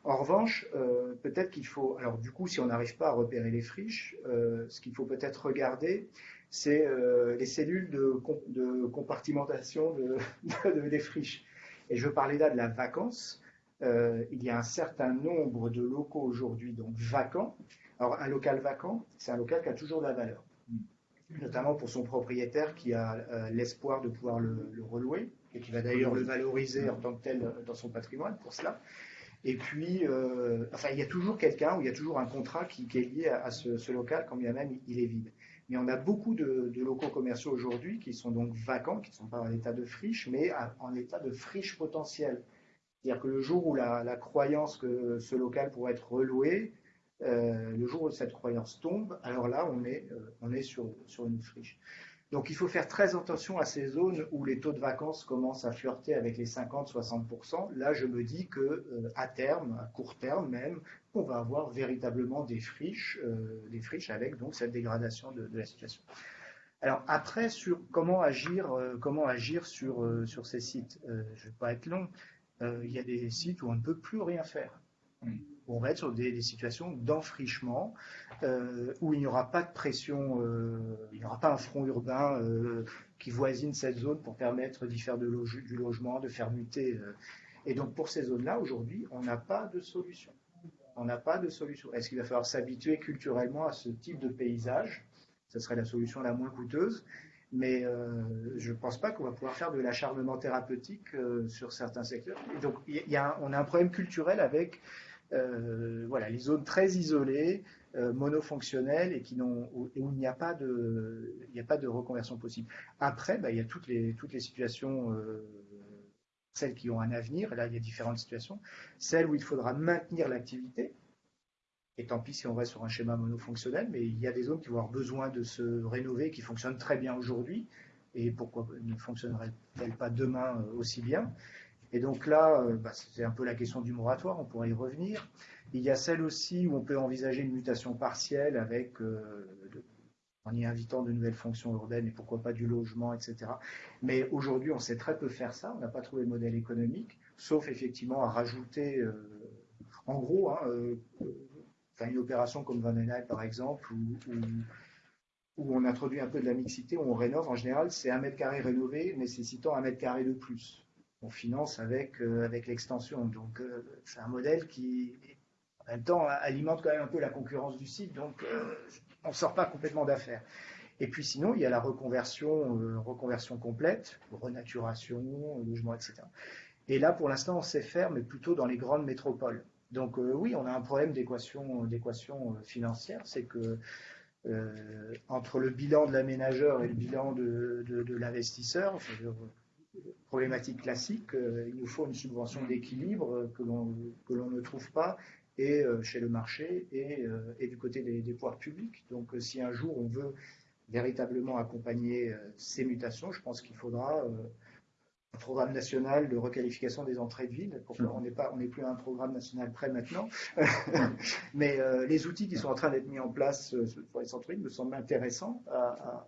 En revanche, euh, peut-être qu'il faut, alors du coup, si on n'arrive pas à repérer les friches, ce qu'il faut peut-être regarder, c'est les cellules de, compartimentation de, des friches. Et je parlais là de la vacance. il y a un certain nombre de locaux aujourd'hui donc vacants alors, un local vacant, c'est un local qui a toujours de la valeur, notamment pour son propriétaire qui a euh, l'espoir de pouvoir le, relouer et qui va d'ailleurs le valoriser en tant que tel dans son patrimoine pour cela. Et puis, euh, enfin, il y a toujours quelqu'un ou il y a toujours un contrat qui, est lié à, ce, local, quand bien même il est vide. Mais on a beaucoup de, locaux commerciaux aujourd'hui qui sont donc vacants, qui ne sont pas en état de friche, mais en état de friche potentielle. C'est-à-dire que le jour où la, croyance que ce local pourrait être reloué euh, le jour où cette croyance tombe, alors là, on est, euh, on est sur, sur une friche. Donc il faut faire très attention à ces zones où les taux de vacances commencent à flirter avec les 50-60%. Là, je me dis que euh, à terme, à court terme même, on va avoir véritablement des friches, des friches avec donc cette dégradation de, la situation. Alors après, sur comment agir, comment agir sur, sur ces sites, je ne vais pas être long. il y a des sites où on ne peut plus rien faire on va être sur des, situations d'enfrichement euh, où il n'y aura pas de pression, euh, il n'y aura pas un front urbain euh, qui voisine cette zone pour permettre d'y faire du logement, de faire muter. Et donc pour ces zones-là, aujourd'hui, on n'a pas de solution. On n'a pas de solution. Est-ce qu'il va falloir s'habituer culturellement à ce type de paysage? Ce serait la solution la moins coûteuse. Mais je ne pense pas qu'on va pouvoir faire de l'acharnement thérapeutique sur certains secteurs. Et donc, on a un problème culturel avec voilà, les zones très isolées, euh, monofonctionnelles et qui n'ont, où, il n'y a pas de, il n'y a pas de reconversion possible. Après, bah, il y a toutes les, toutes les situations, euh, celles qui ont un avenir. Là, il y a différentes situations. Celles où il faudra maintenir l'activité. Et tant pis si on reste sur un schéma monofonctionnel, mais il y a des zones qui vont avoir besoin de se rénover, qui fonctionnent très bien aujourd'hui. Et pourquoi ne fonctionneraient-elles pas demain aussi bien? Et donc là, euh, bah, c'est un peu la question du moratoire, on pourrait y revenir. Il y a celle aussi où on peut envisager une mutation partielle avec, euh, en y invitant de nouvelles fonctions urbaines et pourquoi pas du logement, etc. Mais aujourd'hui, on sait très peu faire ça, on n'a pas trouvé de modèle économique, sauf effectivement à rajouter, euh, en gros, hein, une opération comme Van par exemple, où, on introduit un peu de la mixité, où on rénove, en général, c'est un mètre carré rénové nécessitant un mètre carré de plus on finance avec, euh, avec l'extension. Donc euh, c'est un modèle qui, en même temps, alimente quand même un peu la concurrence du site. Donc euh, on ne sort pas complètement d'affaires. Et puis sinon, il y a la reconversion, reconversion complète, renaturation, logement, etc. Et là, pour l'instant, on sait faire, mais plutôt dans les grandes métropoles. Donc oui, on a un problème d'équation financière, c'est que entre le bilan de l'aménageur et le bilan de, de l'investisseur, problématique classique, il nous faut une subvention d'équilibre que l'on ne trouve pas et euh, chez le marché et, euh, et du côté des, des, pouvoirs publics. Donc euh, si un jour on veut véritablement accompagner ces mutations, je pense qu'il faudra un programme national de requalification des entrées de ville. Pourquoi on n'est pas, on n'est plus à un programme national prêt maintenant. Mais les outils qui sont en train d'être mis en place pour les centres-villes me semblent intéressants à,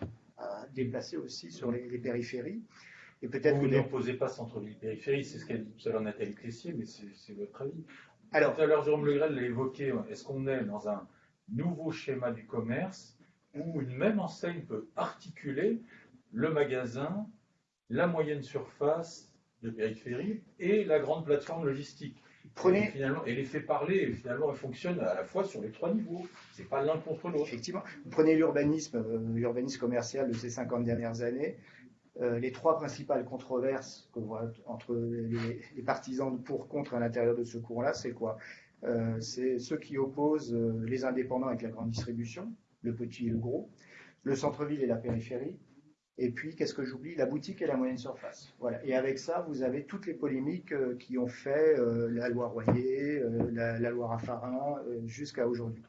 à, à, déplacer aussi sur les, les périphéries. Et peut-être vous n'opposez pas centre-ville-périphérie, c'est ce qu'a dit tout à l'heure Nathalie Clessier, mais c'est votre avis. Alors, tout à l'heure, Jérôme Legrel l'a évoqué, est-ce qu'on est dans un nouveau schéma du commerce où une même enseigne peut articuler le magasin, la moyenne surface de périphérie et la grande plateforme logistique? Prenez... Et, finalement, et les fait parler, et finalement, elle fonctionne à la fois sur les trois niveaux. C'est pas l'un contre l'autre. Effectivement. prenez l'urbanisme, euh, l'urbanisme commercial de ces 50 dernières années. Euh, les trois principales controverses qu'on voit entre les, partisans pour contre à l'intérieur de ce cours-là, c'est quoi? Euh, C'est ceux qui opposent euh, les indépendants avec la grande distribution, le petit et le gros, le centre-ville et la périphérie, et puis, qu'est-ce que j'oublie? La boutique et la moyenne surface. Voilà. Et avec ça, vous avez toutes les polémiques qui ont fait la loi Royer, la, la, loi Raffarin, jusqu'à aujourd'hui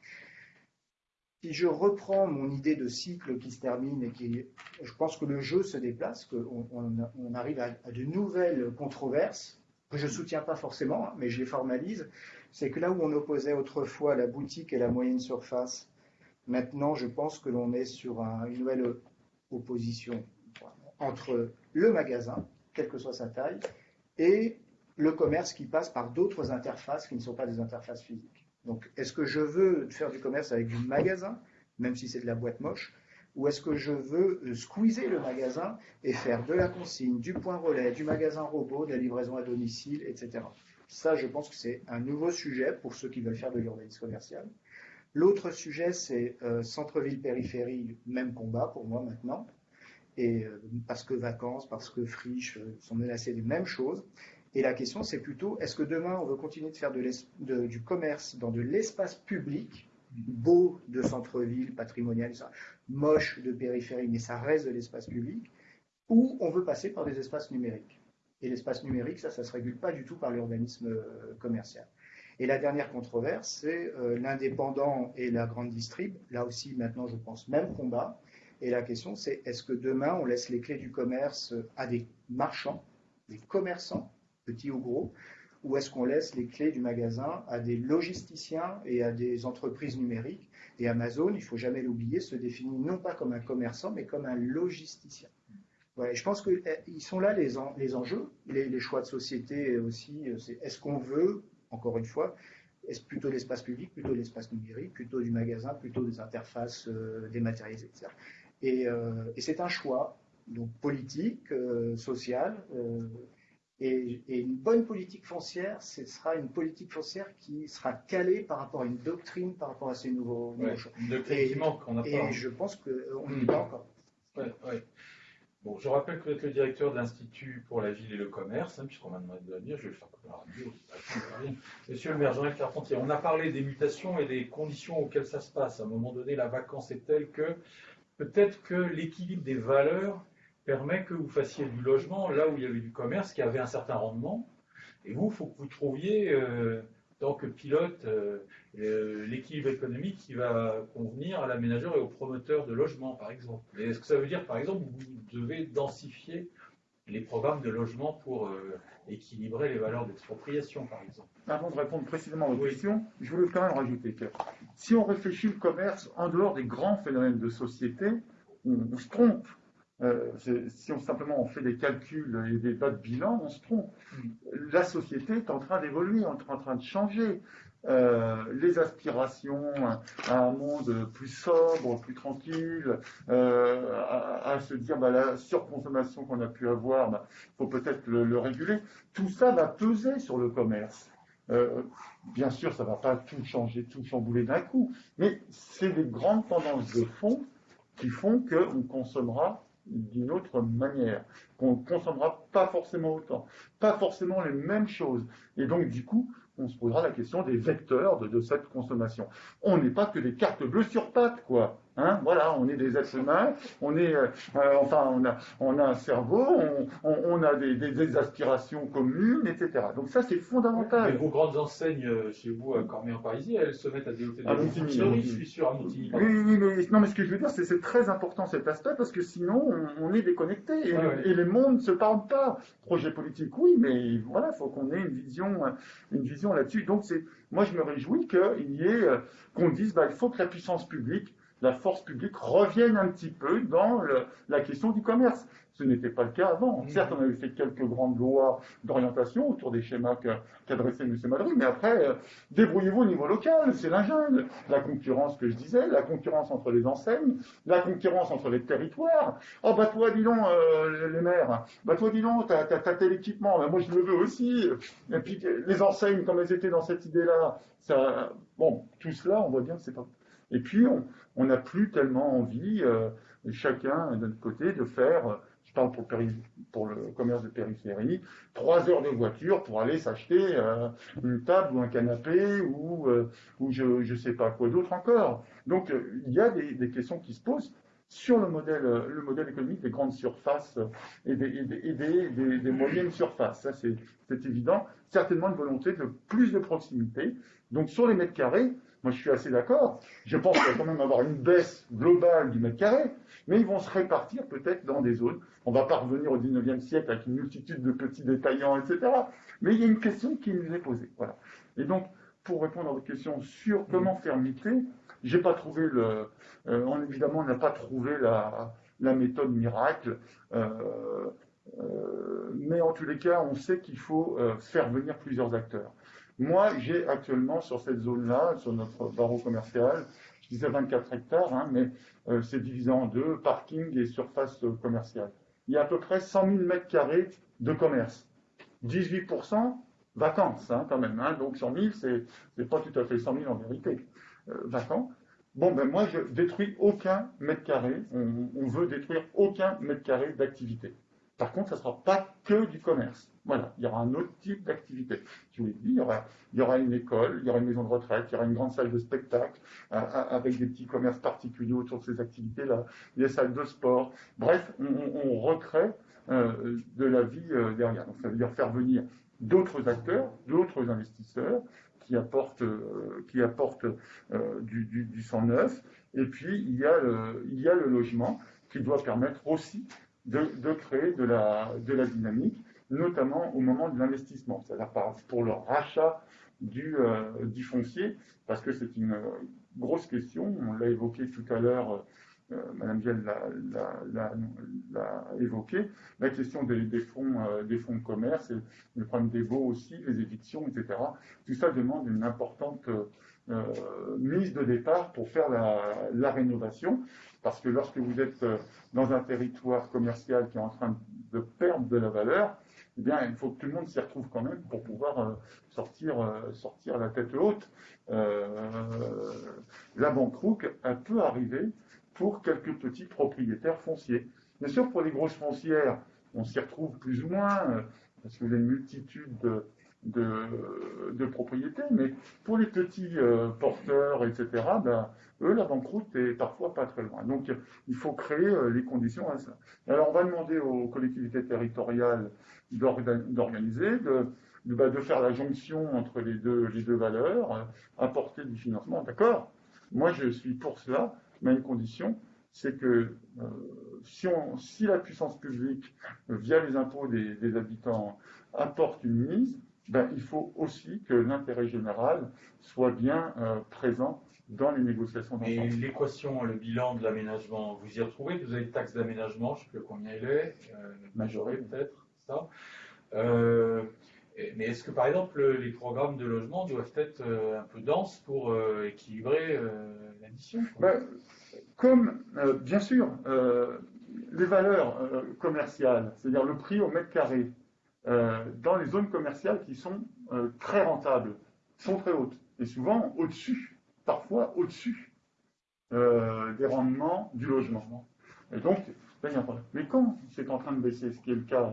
si je reprends mon idée de cycle qui se termine et qui, je pense que le jeu se déplace, qu'on on, arrive à, de nouvelles controverses que je ne soutiens pas forcément, hein, mais je les formalise. C'est que là où on opposait autrefois la boutique et la moyenne surface, maintenant je pense que l'on est sur une nouvelle opposition entre le magasin, quelle que soit sa taille, et le commerce qui passe par d'autres interfaces qui ne sont pas des interfaces physiques. Donc, est-ce que je veux faire du commerce avec du magasin, même si c'est de la boîte moche, ou est-ce que je veux euh, squeezer le magasin et faire de la consigne, du point relais, du magasin robot, de la livraison à domicile, etc. Ça, je pense que c'est un nouveau sujet pour ceux qui veulent faire de l'urbanisme commercial. L'autre sujet, c'est euh, centre-ville-périphérie, même combat pour moi maintenant. Et euh, parce que vacances, parce que friches sont menacées des mêmes choses. Et la question, c'est plutôt, est-ce que demain, on veut continuer de faire du commerce dans de l'espace public, beau de centre-ville, patrimonial, moche de périphérie, mais ça reste de l'espace public, ou on veut passer par des espaces numériques? Et l'espace numérique, ça, ça ne se régule pas du tout par l'urbanisme euh, commercial. Et la dernière controverse, c'est euh, l'indépendant et la grande distrib. Là aussi, maintenant, je pense, même combat. Et la question, c'est est-ce que demain, on laisse les clés du commerce à des marchands, des commerçants, petits ou gros, ou est-ce qu'on laisse les clés du magasin à des logisticiens et à des entreprises numériques Et Amazon, il ne faut jamais l'oublier, se définit non pas comme un commerçant, mais comme un logisticien. je pense qu'ils eh, sont là les, enjeux, les, choix de société aussi. Est-ce qu'on veut, encore une fois, est-ce plutôt l'espace public, plutôt l'espace numérique, plutôt du magasin, plutôt des interfaces euh, dématérialisées, etc. Et, euh, et c'est un choix donc politique, euh, social, et, une bonne politique foncière, ce sera une politique foncière qui sera calée par rapport à une doctrine, par rapport à ces nouveaux, choix. Une doctrine qui manque, on n'a pas. Et je pense qu'on n'y est pas encore. Bon, je rappelle que vous êtes le directeur de l'Institut pour la ville et le commerce, hein, puisqu'on m'a demandé de venir, je vais le faire comme la radio. Monsieur le maire Jean-Yves Carpentier, on a parlé des mutations et des conditions auxquelles ça se passe. À un moment donné, la vacance est telle que peut-être que l'équilibre des valeurs permet que vous fassiez du logement là où il y avait du commerce qui avait un certain rendement. Et vous, il faut que vous trouviez, euh, tant que pilote, euh, euh, l'équilibre économique qui va convenir à l'aménageur et au promoteur de logement, par exemple. Est-ce que ça veut dire, par exemple, que vous devez densifier les programmes de logement pour équilibrer les valeurs d'expropriation, par exemple? Avant de répondre précisément à votre question, je voulais quand même rajouter que si on réfléchit le commerce en dehors des grands phénomènes de société, on se trompe. Euh, si on simplement on fait des calculs et des tas de bilan, on se trompe. La société est en train d'évoluer, en train de changer. Euh, les aspirations à un monde plus sobre, plus tranquille, euh, à, se dire bah, la surconsommation qu'on a pu avoir, il bah, faut peut-être le, réguler. Tout ça va peser sur le commerce. bien sûr, ça ne va pas tout changer, tout chambouler d'un coup, mais c'est des grandes tendances de fond qui font qu'on consommera d'une autre manière, qu'on ne consommera pas forcément autant, pas forcément les mêmes choses. Et donc, du coup, on se posera la question des vecteurs de, cette consommation. On n'est pas que des cartes bleues sur pattes, quoi. Hein voilà, on est des êtres humains, on est, euh, euh, enfin, on a, on a un cerveau, on, a des, aspirations communes, etc. Donc ça, c'est fondamental. Mais vos grandes enseignes euh, chez vous à Cormier en Parisie, elles se mettent à développer des je suis sûr, à. Oui, oui, mais non, mais ce que je veux dire, c'est c'est très important cet aspect parce que sinon, on, est déconnecté et, et, les mondes ne se parlent pas. Projet politique, oui, mais voilà, il faut qu'on ait une vision, une vision là-dessus. Donc c'est, moi, je me réjouis qu'il y ait, qu'on dise, bah, il faut que la puissance publique la force publique revienne un petit peu dans la question du commerce. Ce n'était pas le cas avant. Mmh. Certes, on avait fait quelques grandes lois d'orientation autour des schémas qu'adressait M. Madrid, mais après, euh, débrouillez-vous au niveau local, c'est la jungle. La concurrence que je disais, la concurrence entre les enseignes, la concurrence entre les territoires. Oh, bah toi, dis donc, euh, les maires, bah toi, dis donc, t'as as, tel équipement, bah, moi je le veux aussi. Et puis, les enseignes, comme elles étaient dans cette idée-là, ça, bon, tout cela, on voit bien que c'est pas et puis, on n'a plus tellement envie, euh, chacun de notre côté, de faire, je parle pour, le commerce de périphérie, trois heures de voiture pour aller s'acheter euh, une table ou un canapé ou, euh, je ne sais pas quoi d'autre encore. Donc, il y a des, questions qui se posent sur le modèle, le modèle économique des grandes surfaces et des, des moyennes surfaces. Ça, c'est évident. Certainement une volonté de plus de proximité. Donc, sur les mètres carrés, moi, je suis assez d'accord. Je pense qu'il va quand même avoir une baisse globale du mètre carré, mais ils vont se répartir peut-être dans des zones. On ne va pas revenir au 19e siècle avec une multitude de petits détaillants, etc. Mais il y a une question qui nous est posée. Voilà. Et donc, pour répondre à votre question sur comment faire muter, j'ai pas trouvé le. Euh, évidemment, on n'a pas trouvé la, méthode miracle. Euh, euh, mais en tous les cas, on sait qu'il faut faire venir plusieurs acteurs. Moi, j'ai actuellement sur cette zone-là, sur notre barreau commercial, je disais 24 hectares, hein, mais euh, c'est divisé en deux, parking et surface commerciale. Il y a à peu près 100 000 mètres carrés de commerce. 18% vacances, hein, quand même. Hein, donc 100 000, c'est pas tout à fait 100 000 en vérité. Euh, vacants. Bon, ben moi, je détruis aucun mètre carré. On, on veut détruire aucun mètre carré d'activité. Par contre, ça ne sera pas que du commerce. Voilà, il y aura un autre type d'activité. Je vous il y, aura, une école, il y aura une maison de retraite, il y aura une grande salle de spectacle euh, euh, avec des petits commerces particuliers autour de ces activités-là, des salles de sport. Bref, on, recrée euh, de la vie derrière. Donc ça veut dire faire venir d'autres acteurs, d'autres investisseurs qui apportent, qui apportent du, du, sang neuf. Et puis, il y a le logement qui doit permettre aussi de, créer de la, dynamique, notamment au moment de l'investissement, c'est-à-dire pour le rachat du, euh, du foncier, parce que c'est une grosse question, on l'a évoqué tout à l'heure, euh, Madame Vielle l'a évoqué, la question des, fonds, euh, des fonds de commerce, et le problème des baux aussi, les évictions, etc. Tout ça demande une importante mise de départ pour faire la, rénovation. Parce que lorsque vous êtes euh, dans un territoire commercial qui est en train de perdre de la valeur, eh bien, il faut que tout le monde s'y retrouve quand même pour pouvoir euh, sortir, euh, sortir la tête haute. la banqueroute, elle peut arriver pour quelques petits propriétaires fonciers. Bien sûr, pour les grosses foncières, on s'y retrouve plus ou moins, parce que vous avez une multitude de, propriété, mais pour les petits euh, porteurs, etc., ben, eux, la banqueroute est parfois pas très loin. Donc, il faut créer euh, les conditions à ça. Alors, on va demander aux collectivités territoriales d'organiser, de, bah, de, faire la jonction entre les deux, valeurs, euh, apporter du financement. D'accord? Moi, je suis pour cela, mais une condition, c'est que si, la puissance publique, via les impôts des habitants, apporte une mise, ben, il faut aussi que l'intérêt général soit bien euh, présent dans les négociations Et l'équation, le bilan de l'aménagement, vous y retrouvez? Vous avez une taxe d'aménagement, je ne sais plus combien il est, euh, majorée peut-être, ça. Euh, mais est-ce que par exemple les programmes de logement doivent être un peu denses pour équilibrer l'addition ben, Comme, bien sûr, les valeurs commerciales, c'est-à-dire le prix au mètre carré, euh, dans les zones commerciales qui sont euh, très rentables, sont très hautes, et souvent au-dessus, parfois au-dessus euh, des rendements du logement. Et donc, Mais quand c'est en train de baisser, ce qui est le cas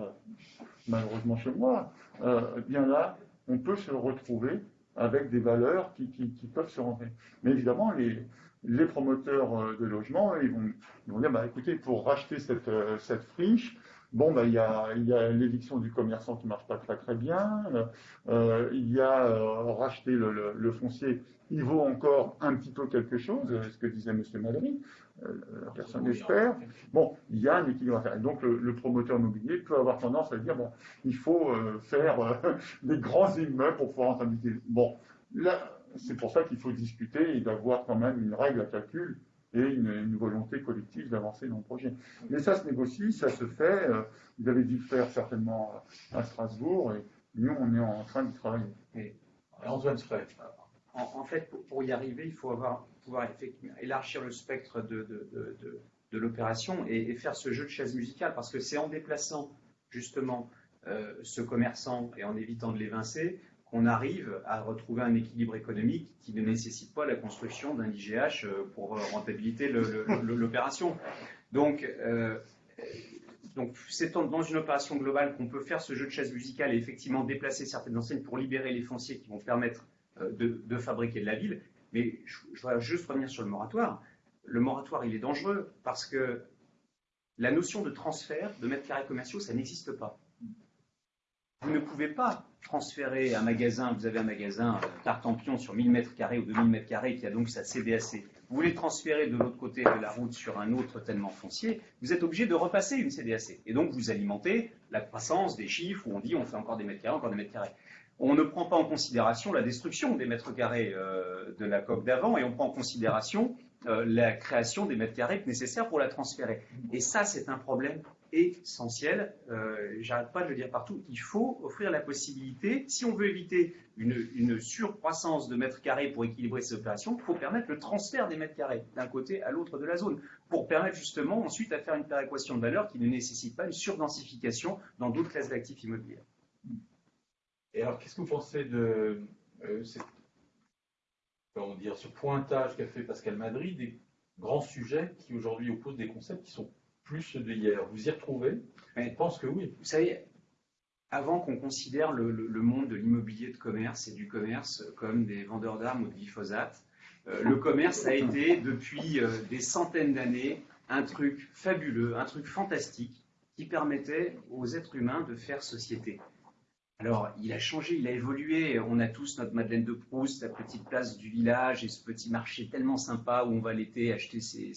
malheureusement chez moi, euh, bien là, on peut se retrouver avec des valeurs qui, peuvent se rentrer. Mais évidemment, les, promoteurs euh, de logement, ils vont, dire, bah, écoutez, pour racheter euh, cette friche, bon, bah, il y a, l'éviction du commerçant qui ne marche pas très très bien, il y a racheter le, foncier, il vaut encore un petit peu quelque chose, ce que disait M. Madrid, euh, personne n'espère. Bon, il y a un équilibre à faire. donc, le, promoteur immobilier peut avoir tendance à dire bon, il faut euh, faire euh, des grands immeubles pour pouvoir en Bon, là, c'est pour ça qu'il faut discuter et d'avoir quand même une règle à calcul et une, volonté collective d'avancer dans le projet. Mais ça se négocie, ça se fait. vous avez dû le faire certainement à Strasbourg et nous, on est en train de travailler. Et Antoine Frey. En, en, fait, pour, y arriver, il faut avoir pouvoir élargir le spectre de, de, l'opération et, faire ce jeu de chaise musicale, parce que c'est en déplaçant justement euh, ce commerçant et en évitant de l'évincer qu'on arrive à retrouver un équilibre économique qui ne nécessite pas la construction d'un IGH euh, pour rentabiliser l'opération. Donc, euh, donc c'est dans une opération globale qu'on peut faire ce jeu de chaise musicale et effectivement déplacer certaines enseignes pour libérer les fonciers qui vont permettre de, de, fabriquer de la ville. Mais je, voudrais juste revenir sur le moratoire. Le moratoire, il est dangereux parce que la notion de transfert de mètres carrés commerciaux, ça n'existe pas. Vous ne pouvez pas transférer un magasin, vous avez un magasin Tartampion euh, sur 1000 mètres carrés ou 2000 mètres carrés qui a donc sa CDAC. Vous voulez transférer de l'autre côté de la route sur un autre tellement foncier, vous êtes obligé de repasser une CDAC. Et donc vous alimentez la croissance des chiffres où on dit on fait encore des mètres carrés, encore des mètres carrés on ne prend pas en considération la destruction des mètres carrés euh, de la coque d'avant et on prend en considération euh, la création des mètres carrés nécessaires pour la transférer. Et ça, c'est un problème essentiel. Euh, J'arrête pas de le dire partout. Il faut offrir la possibilité, si on veut éviter une, surcroissance de mètres carrés pour équilibrer ces opérations, il faut permettre le transfert des mètres carrés d'un côté à l'autre de la zone, pour permettre justement ensuite à faire une péréquation de valeur qui ne nécessite pas une surdensification dans d'autres classes d'actifs immobiliers. Et alors, qu'est-ce que vous pensez de euh, dire, ce pointage qu'a fait Pascal Madrid des grands sujets qui aujourd'hui opposent des concepts qui sont plus d'hier Vous y retrouvez Je pense que oui. Vous savez, avant qu'on considère le, monde de l'immobilier de commerce et du commerce comme des vendeurs d'armes ou de glyphosate, euh, le commerce a été depuis euh, des centaines d'années un truc fabuleux, un truc fantastique qui permettait aux êtres humains de faire société. Alors, il a changé, il a évolué. On a tous notre Madeleine de Proust, la petite place du village et ce petit marché tellement sympa où on va l'été acheter ses,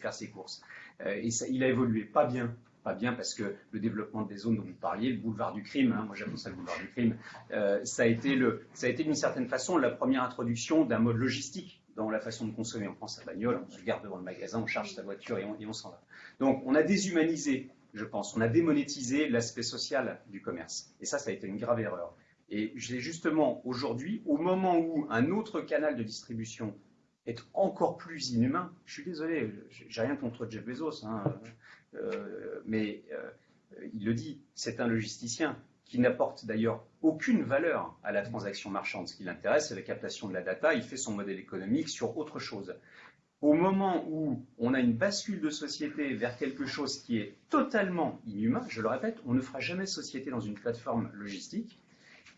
faire ses courses. Euh, et ça, il a évolué, pas bien. Pas bien parce que le développement des zones dont vous parliez, le boulevard du crime, hein, moi j'appelle ça le boulevard du crime, euh, ça a été, été d'une certaine façon la première introduction d'un mode logistique dans la façon de consommer. On prend sa bagnole, on se garde devant le magasin, on charge sa voiture et on s'en va. Donc on a déshumanisé je pense. On a démonétisé l'aspect social du commerce. Et ça, ça a été une grave erreur. Et j'ai justement aujourd'hui, au moment où un autre canal de distribution est encore plus inhumain, je suis désolé, j'ai rien contre Jeff Bezos, hein, euh, mais euh, il le dit, c'est un logisticien qui n'apporte d'ailleurs aucune valeur à la transaction marchande. Ce qui l'intéresse, c'est la captation de la data, il fait son modèle économique sur autre chose au moment où on a une bascule de société vers quelque chose qui est totalement inhumain, je le répète, on ne fera jamais société dans une plateforme logistique.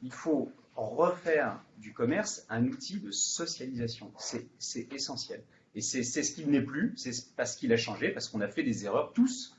Il faut refaire du commerce un outil de socialisation. C'est essentiel. Et c'est ce qu'il n'est plus, c'est parce qu'il a changé, parce qu'on a fait des erreurs tous,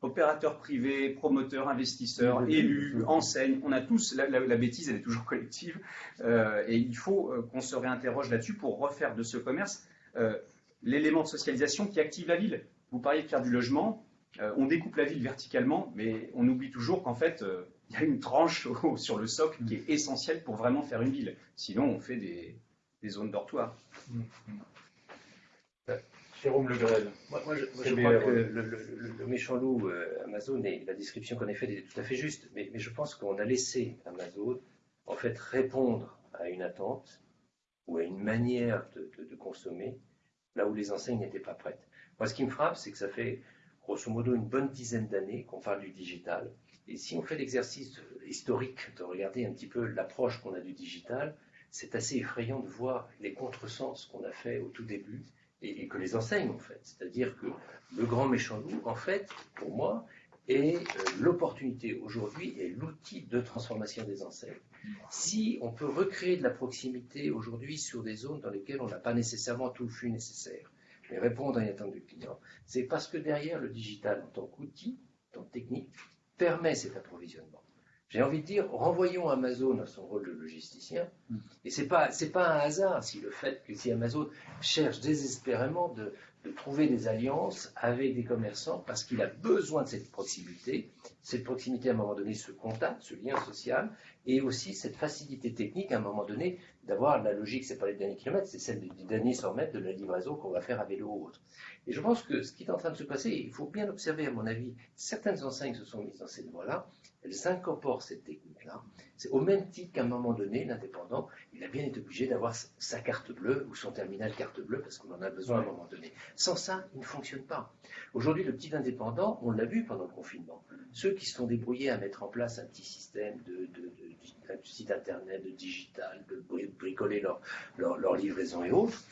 opérateurs privés, promoteurs, investisseurs, élus, enseignes, on a tous, la, bêtise elle est toujours collective, euh, et il faut euh, qu'on se réinterroge là-dessus pour refaire de ce commerce euh, l'élément de socialisation qui active la ville. Vous parliez de faire du logement, euh, on découpe la ville verticalement, mais on oublie toujours qu'en fait, euh, il y a une tranche sur le socle qui est essentielle pour vraiment faire une ville. Sinon, on fait des, zones dortoirs. Mmh. Jérôme Le Grel. Moi, je, crois que le, méchant loup euh, Amazon et la description qu'on a faite est tout à fait juste, mais, je pense qu'on a laissé Amazon en fait répondre à une attente ou à une manière de consommer là où les enseignes n'étaient pas prêtes. Moi, ce qui me frappe, c'est que ça fait grosso modo une bonne dizaine d'années qu'on parle du digital. Et si on fait l'exercice historique de regarder un petit peu l'approche qu'on a du digital, c'est assez effrayant de voir les contresens qu'on a fait au tout début et, que les enseignes ont faites. C'est-à-dire que le grand méchant loup, en fait, pour moi, est euh, l'opportunité aujourd'hui et l'outil de transformation des enseignes. Si on peut recréer de la proximité aujourd'hui sur des zones dans lesquelles on n'a pas nécessairement tout le flux nécessaire, mais répondre à une attente du client, c'est parce que derrière le digital en tant qu'outil, en tant que technique, permet cet approvisionnement. J'ai envie de dire, renvoyons Amazon à son rôle de logisticien. Et ce n'est pas, pas un hasard si le fait que si Amazon cherche désespérément de, de trouver des alliances avec des commerçants parce qu'il a besoin de cette proximité. Cette proximité, à un moment donné, ce contact, ce lien social, et aussi cette facilité technique, à un moment donné, d'avoir la logique, c'est pas les derniers kilomètres, c'est celle des derniers 100 mètres de la livraison qu'on va faire à vélo ou autre. Et je pense que ce qui est en train de se passer, il faut bien observer, à mon avis, certaines enseignes se sont mises dans cette voie-là, elles incorporent cette technique-là. C'est au même titre qu'à un moment donné, l'indépendant, il a bien été obligé d'avoir sa carte bleue ou son terminal carte bleue parce qu'on en a besoin à un moment donné. Sans ça, il ne fonctionne pas. Aujourd'hui, le petit indépendant, on l'a vu pendant le confinement, ceux qui se sont débrouillés à mettre en place un petit système de, site internet, de digital, de bricoler leur, leur livraison et autres,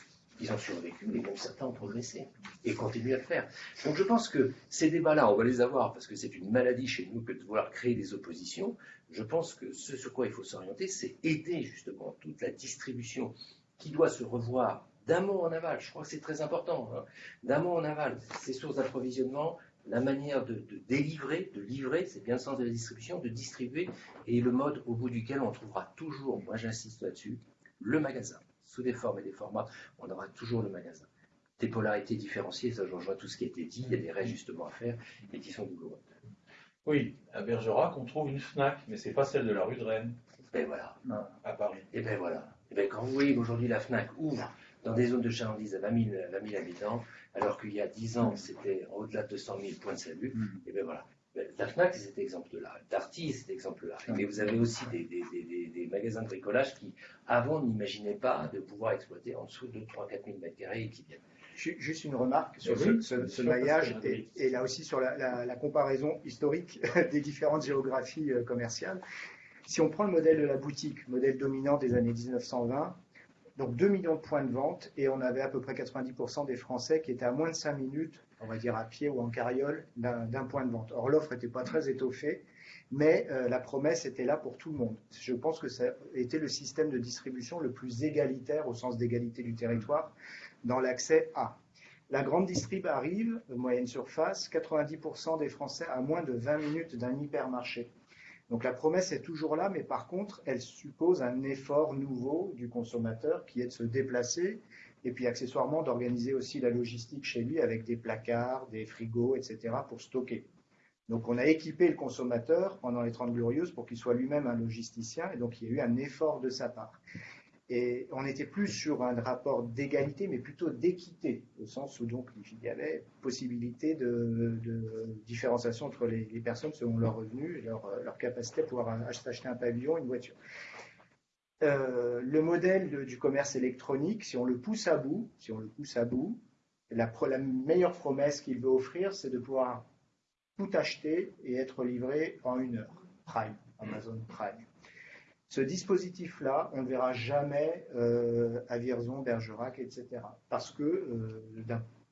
ils ont survécu et même certains ont progressé et continuent à le faire. Donc je pense que ces débats-là, on va les avoir parce que c'est une maladie chez nous que de vouloir créer des oppositions. Je pense que ce sur quoi il faut s'orienter, c'est aider justement toute la distribution qui doit se revoir d'amont en aval. Je crois que c'est très important. Hein. D'amont en aval, ces sources d'approvisionnement, la manière de, de, délivrer, de livrer, c'est bien le sens de la distribution, de distribuer, et le mode au bout duquel on trouvera toujours, moi j'insiste là-dessus, le magasin sous des formes et des formats, on aura toujours le magasin. Des polarités différenciées, ça je rejoins tout ce qui a été dit, il y a des réajustements à faire et qui sont douloureux. Oui, à Bergerac, on trouve une FNAC, mais ce n'est pas celle de la rue de Rennes. Ben voilà. À Paris. Et ben voilà. Et ben quand vous voyez qu'aujourd'hui la FNAC ouvre dans des zones de chalandise à 20 000, habitants, alors qu'il y a 10 ans, c'était au-delà de 200 000 points de salut, mm. et ben voilà. La FNAC, c'est cet exemple-là. Darty, c'est cet exemple-là. Mais vous avez aussi des, magasins de bricolage qui, avant, n'imaginaient pas de pouvoir exploiter en dessous de 3 4 000 mètres carrés et qui viennent. Juste une remarque sur ce, maillage et, là aussi sur la, comparaison historique des différentes géographies euh, commerciales. Si on prend le modèle de la boutique, modèle dominant des années 1920, donc 2 millions de points de vente et on avait à peu près 90% des Français qui étaient à moins de 5 minutes on va dire à pied ou en carriole, d'un point de vente. Or, l'offre n'était pas très étoffée, mais euh, la promesse était là pour tout le monde. Je pense que ça a le système de distribution le plus égalitaire, au sens d'égalité du territoire, dans l'accès à. La grande distrib arrive, moyenne surface, 90% des Français à moins de 20 minutes d'un hypermarché. Donc la promesse est toujours là, mais par contre, elle suppose un effort nouveau du consommateur qui est de se déplacer et puis accessoirement d'organiser aussi la logistique chez lui avec des placards, des frigos, etc. pour stocker. Donc on a équipé le consommateur pendant les 30 glorieuses pour qu'il soit lui-même un logisticien et donc il y a eu un effort de sa part. Et on n'était plus sur un rapport d'égalité, mais plutôt d'équité, au sens où donc il y avait possibilité de, différenciation entre les, personnes selon leurs revenus et leur, leur capacité à pouvoir acheter un pavillon, une voiture. Euh, le modèle du commerce électronique, si on le pousse à bout, si on le pousse à bout, la, meilleure promesse qu'il veut offrir, c'est de pouvoir tout acheter et être livré en une heure. Prime, Amazon Prime. Ce dispositif-là, on ne verra jamais euh, à Vierzon, Bergerac, etc. Parce que, euh,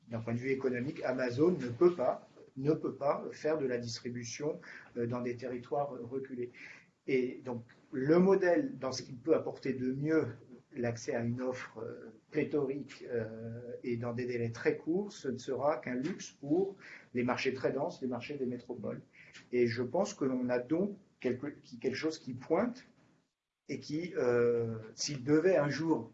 d'un point de vue économique, Amazon ne peut pas, ne peut pas faire de la distribution dans des territoires reculés. Et donc, le modèle, dans ce qu'il peut apporter de mieux, l'accès à une offre euh, pléthorique euh, et dans des délais très courts, ce ne sera qu'un luxe pour les marchés très denses, les marchés des métropoles. Et je pense que l'on a donc quelque, chose qui pointe et qui, euh, s'il devait un jour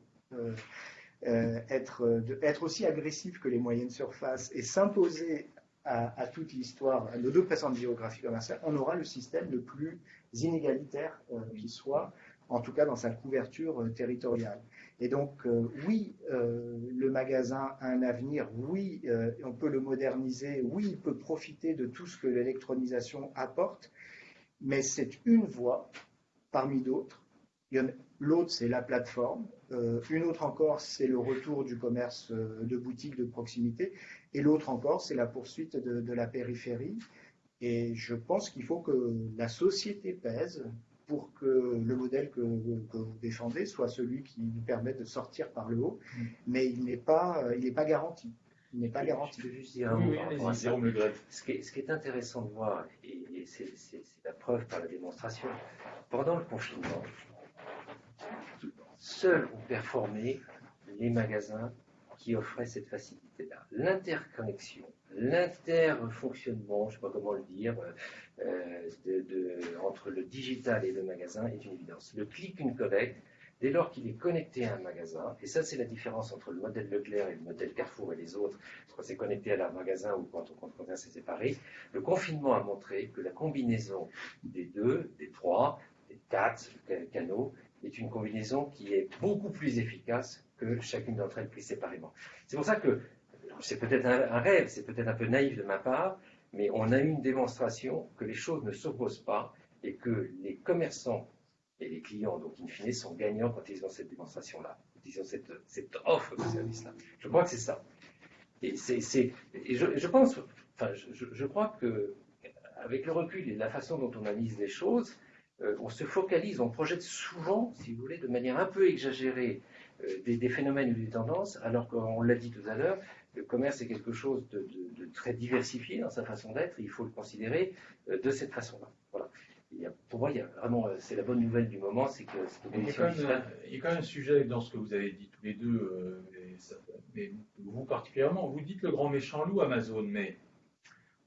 être, être, aussi agressif que les moyennes surfaces et s'imposer à, toute l'histoire, à nos deux précédentes géographies commerciales, on aura le système le plus inégalitaire euh, qui soit, en tout cas dans sa couverture euh, territoriale. Et donc, euh, oui, le magasin a un avenir, oui, on peut le moderniser, oui, il peut profiter de tout ce que l'électronisation apporte, mais c'est une voie parmi d'autres. L'autre, c'est la plateforme. une autre encore, c'est le retour du commerce de boutique de proximité. Et l'autre encore, c'est la poursuite de, de, la périphérie. Et je pense qu'il faut que la société pèse pour que le modèle que, vous défendez soit celui qui nous permet de sortir par le haut, mm. mais il n'est pas, il n'est pas garanti. Il n'est pas garanti. Je juste dire un mot Ce qui, est, ce qui est intéressant de voir, et, c'est la preuve par la démonstration, pendant le confinement, seuls ont performé les magasins qui offraient cette facilité-là. L'interconnexion, l'interfonctionnement, je ne sais pas comment le dire, euh, entre le digital et le magasin est une évidence. Le click and collect, dès lors qu'il est connecté à un magasin, et ça c'est la différence entre le modèle Leclerc et le modèle Carrefour et les autres, quand c'est connecté à un magasin ou quand on compte c'est séparé, le confinement a montré que la combinaison des deux, des trois, des quatre canaux est une combinaison qui est beaucoup plus efficace que chacune d'entre elles prises séparément. C'est pour ça que c'est peut-être un, rêve, c'est peut-être un peu naïf de ma part, mais on a eu une démonstration que les choses ne s'opposent pas et que les commerçants et les clients, donc in fine, sont gagnants quand ils ont cette démonstration-là, quand ils ont cette, offre de service-là. Je crois que c'est ça. Et, je, pense, enfin, je, crois que avec le recul et la façon dont on analyse les choses, euh, on se focalise, on projette souvent, si vous voulez, de manière un peu exagérée euh, des, phénomènes ou des tendances, alors qu'on l'a dit tout à l'heure, le commerce est quelque chose de, très diversifié dans sa façon d'être, il faut le considérer euh, de cette façon-là. Voilà. pour moi, il y a vraiment, c'est la bonne nouvelle du moment, c'est que il y, a quand même, il y a quand même un sujet dans ce que vous avez dit tous les deux, mais vous particulièrement, vous dites le grand méchant loup Amazon, mais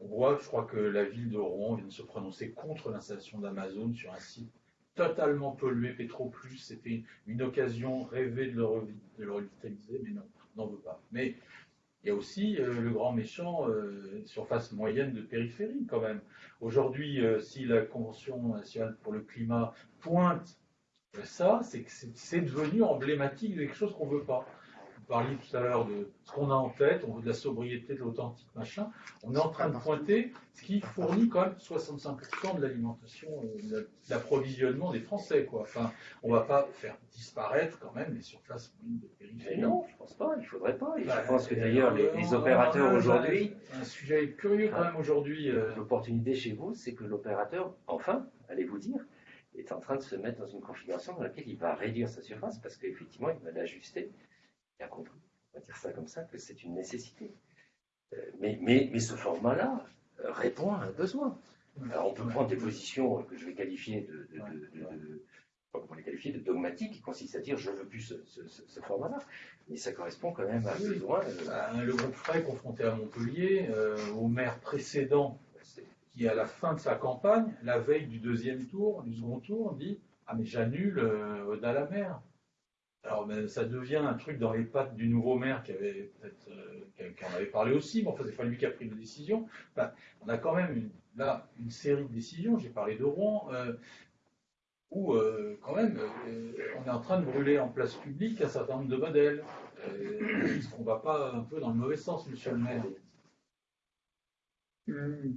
on voit, je crois que la ville de Rouen vient de se prononcer contre l'installation d'Amazon sur un site totalement pollué, Pétroplus. C'était une occasion rêvée de le, revitaliser, mais non, on n'en veut pas. Mais il y a aussi euh, le grand méchant euh, surface moyenne de périphérie quand même. Aujourd'hui, euh, si la Convention nationale pour le climat pointe ça, c'est que c'est devenu emblématique de quelque chose qu'on ne veut pas parliez tout à l'heure de ce qu'on a en tête, on veut de la sobriété, de l'authentique, machin. On est en train de pointer ce qui fournit quand même 65% de l'alimentation, euh, de l'approvisionnement des Français. Quoi. Enfin, on ne va pas faire disparaître quand même les surfaces de périphérie. non, je ne pense pas, il ne faudrait pas. je bah, pense que d'ailleurs, les, euh, opérateurs aujourd'hui. Un sujet curieux quand même aujourd'hui. Euh. L'opportunité chez vous, c'est que l'opérateur, enfin, allez-vous dire, est en train de se mettre dans une configuration dans laquelle il va réduire sa surface parce qu'effectivement, il va l'ajuster compris, on va dire ça comme ça, que c'est une nécessité. Euh, mais, mais, mais ce format-là euh, répond à un besoin. Alors on peut prendre des positions que je vais qualifier de, de, les qualifier, de dogmatiques, qui consistent à dire je veux plus ce, format-là, mais ça correspond quand même à un besoin. Bah, le groupe Frey confronté à Montpellier, euh, au maire précédent, qui à la fin de sa campagne, la veille du deuxième tour, du second tour, dit ah mais j'annule euh, la mer. Alors, ben, ça devient un truc dans les pattes du nouveau maire qui avait peut-être, euh, qui en avait parlé aussi, mais enfin, c'est pas lui qui a pris la décision. on a quand même là une série de décisions. J'ai parlé de Rouen, euh, où euh, quand même, on est en train de brûler en place publique un certain nombre de modèles. Est-ce qu'on va pas un peu dans le mauvais sens, Monsieur le Maire? Hmm.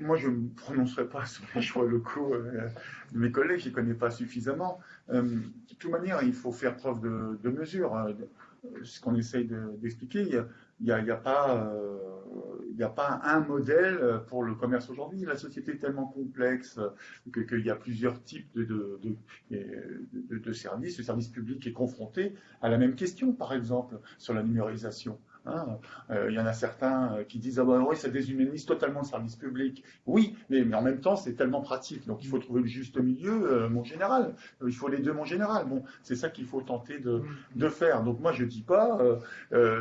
Moi, je ne me prononcerai pas sur les choix locaux euh, de mes collègues, je ne connais pas suffisamment. Euh, de toute manière, il faut faire preuve de, mesure. Hein. Ce qu'on essaye d'expliquer, il n'y a, a, pas, euh, a, pas un modèle pour le commerce aujourd'hui. La société est tellement complexe qu'il y a plusieurs types de, services. Le service public est confronté à la même question, par exemple, sur la numérisation. Hein. Euh, il y en a certains euh, qui disent ah ben oui, ça déshumanise totalement le service public. Oui, mais, mais en même temps, c'est tellement pratique. Donc il faut trouver le juste milieu, euh, mon général. Il faut les deux, mon général. Bon, c'est ça qu'il faut tenter de, de, faire. Donc moi, je dis pas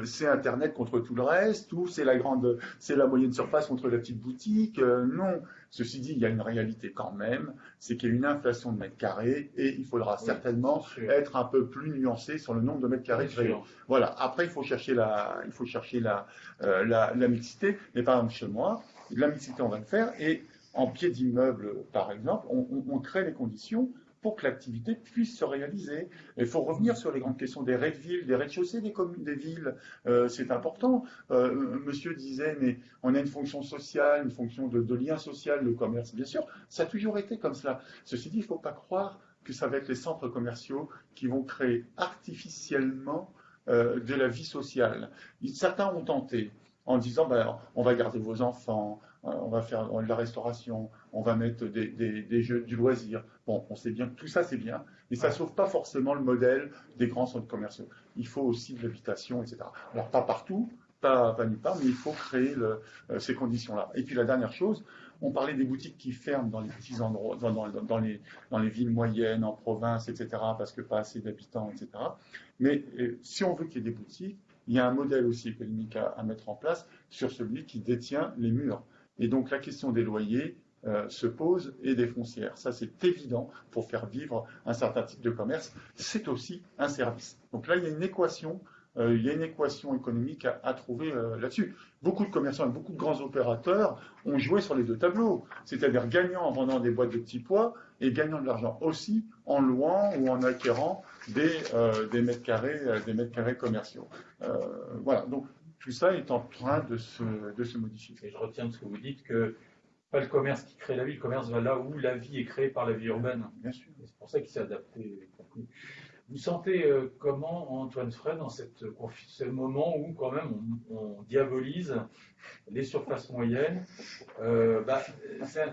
c'est Internet contre tout le reste, ou c'est la grande, c'est la moyenne surface contre la petite boutique. non, Ceci dit, il y a une réalité quand même, c'est qu'il y a une inflation de mètres carrés et il faudra certainement être un peu plus nuancé sur le nombre de mètres carrés créés. Voilà. Après, il faut chercher la, il faut chercher la, euh, la, mixité. Mais par exemple, chez moi, la mixité, on va le faire et en pied d'immeuble, par exemple, on, on crée les conditions pour que l'activité puisse se réaliser. Il faut revenir sur les grandes questions des raids de ville, des rez-de-chaussée des des villes. Euh, c'est important. Euh, monsieur disait, mais on a une fonction sociale, une fonction de, lien social, le commerce, bien sûr. Ça a toujours été comme cela. Ceci dit, il ne faut pas croire que ça va être les centres commerciaux qui vont créer artificiellement euh, de la vie sociale. Certains ont tenté en disant ben, on va garder vos enfants, on va faire de la restauration, on va mettre des, jeux du loisir. Bon, on sait bien que tout ça c'est bien, mais ça ne sauve pas forcément le modèle des grands centres commerciaux. Il faut aussi de l'habitation, etc. Alors pas partout, pas, pas nulle part, mais il faut créer ces conditions-là. Et puis la dernière chose, on parlait des boutiques qui ferment dans les petits endroits, dans, les, dans les villes moyennes, en province, etc., parce que pas assez d'habitants, etc. Mais euh, si on veut qu'il y ait des boutiques, il y a un modèle aussi économique à, mettre en place sur celui qui détient les murs. Et donc la question des loyers euh, se pose et des foncières. Ça, c'est évident pour faire vivre un certain type de commerce. C'est aussi un service. Donc là, il y a une équation euh, il y a une équation économique à, trouver euh, là-dessus. Beaucoup de commerçants et beaucoup de grands opérateurs ont joué sur les deux tableaux, c'est-à-dire gagnant en vendant des boîtes de petits pois et gagnant de l'argent aussi en louant ou en acquérant des, des, mètres, carrés, des mètres carrés commerciaux. voilà, donc tout ça est en train de se, de se modifier. Et je retiens de ce que vous dites que pas le commerce qui crée la vie, le commerce va là où la vie est créée par la vie urbaine. Bien sûr. C'est pour ça qu'il s'est adapté. Vous sentez euh, comment, Antoine Fred, dans cette, ce moment où quand même on, diabolise les surfaces moyennes euh, bah,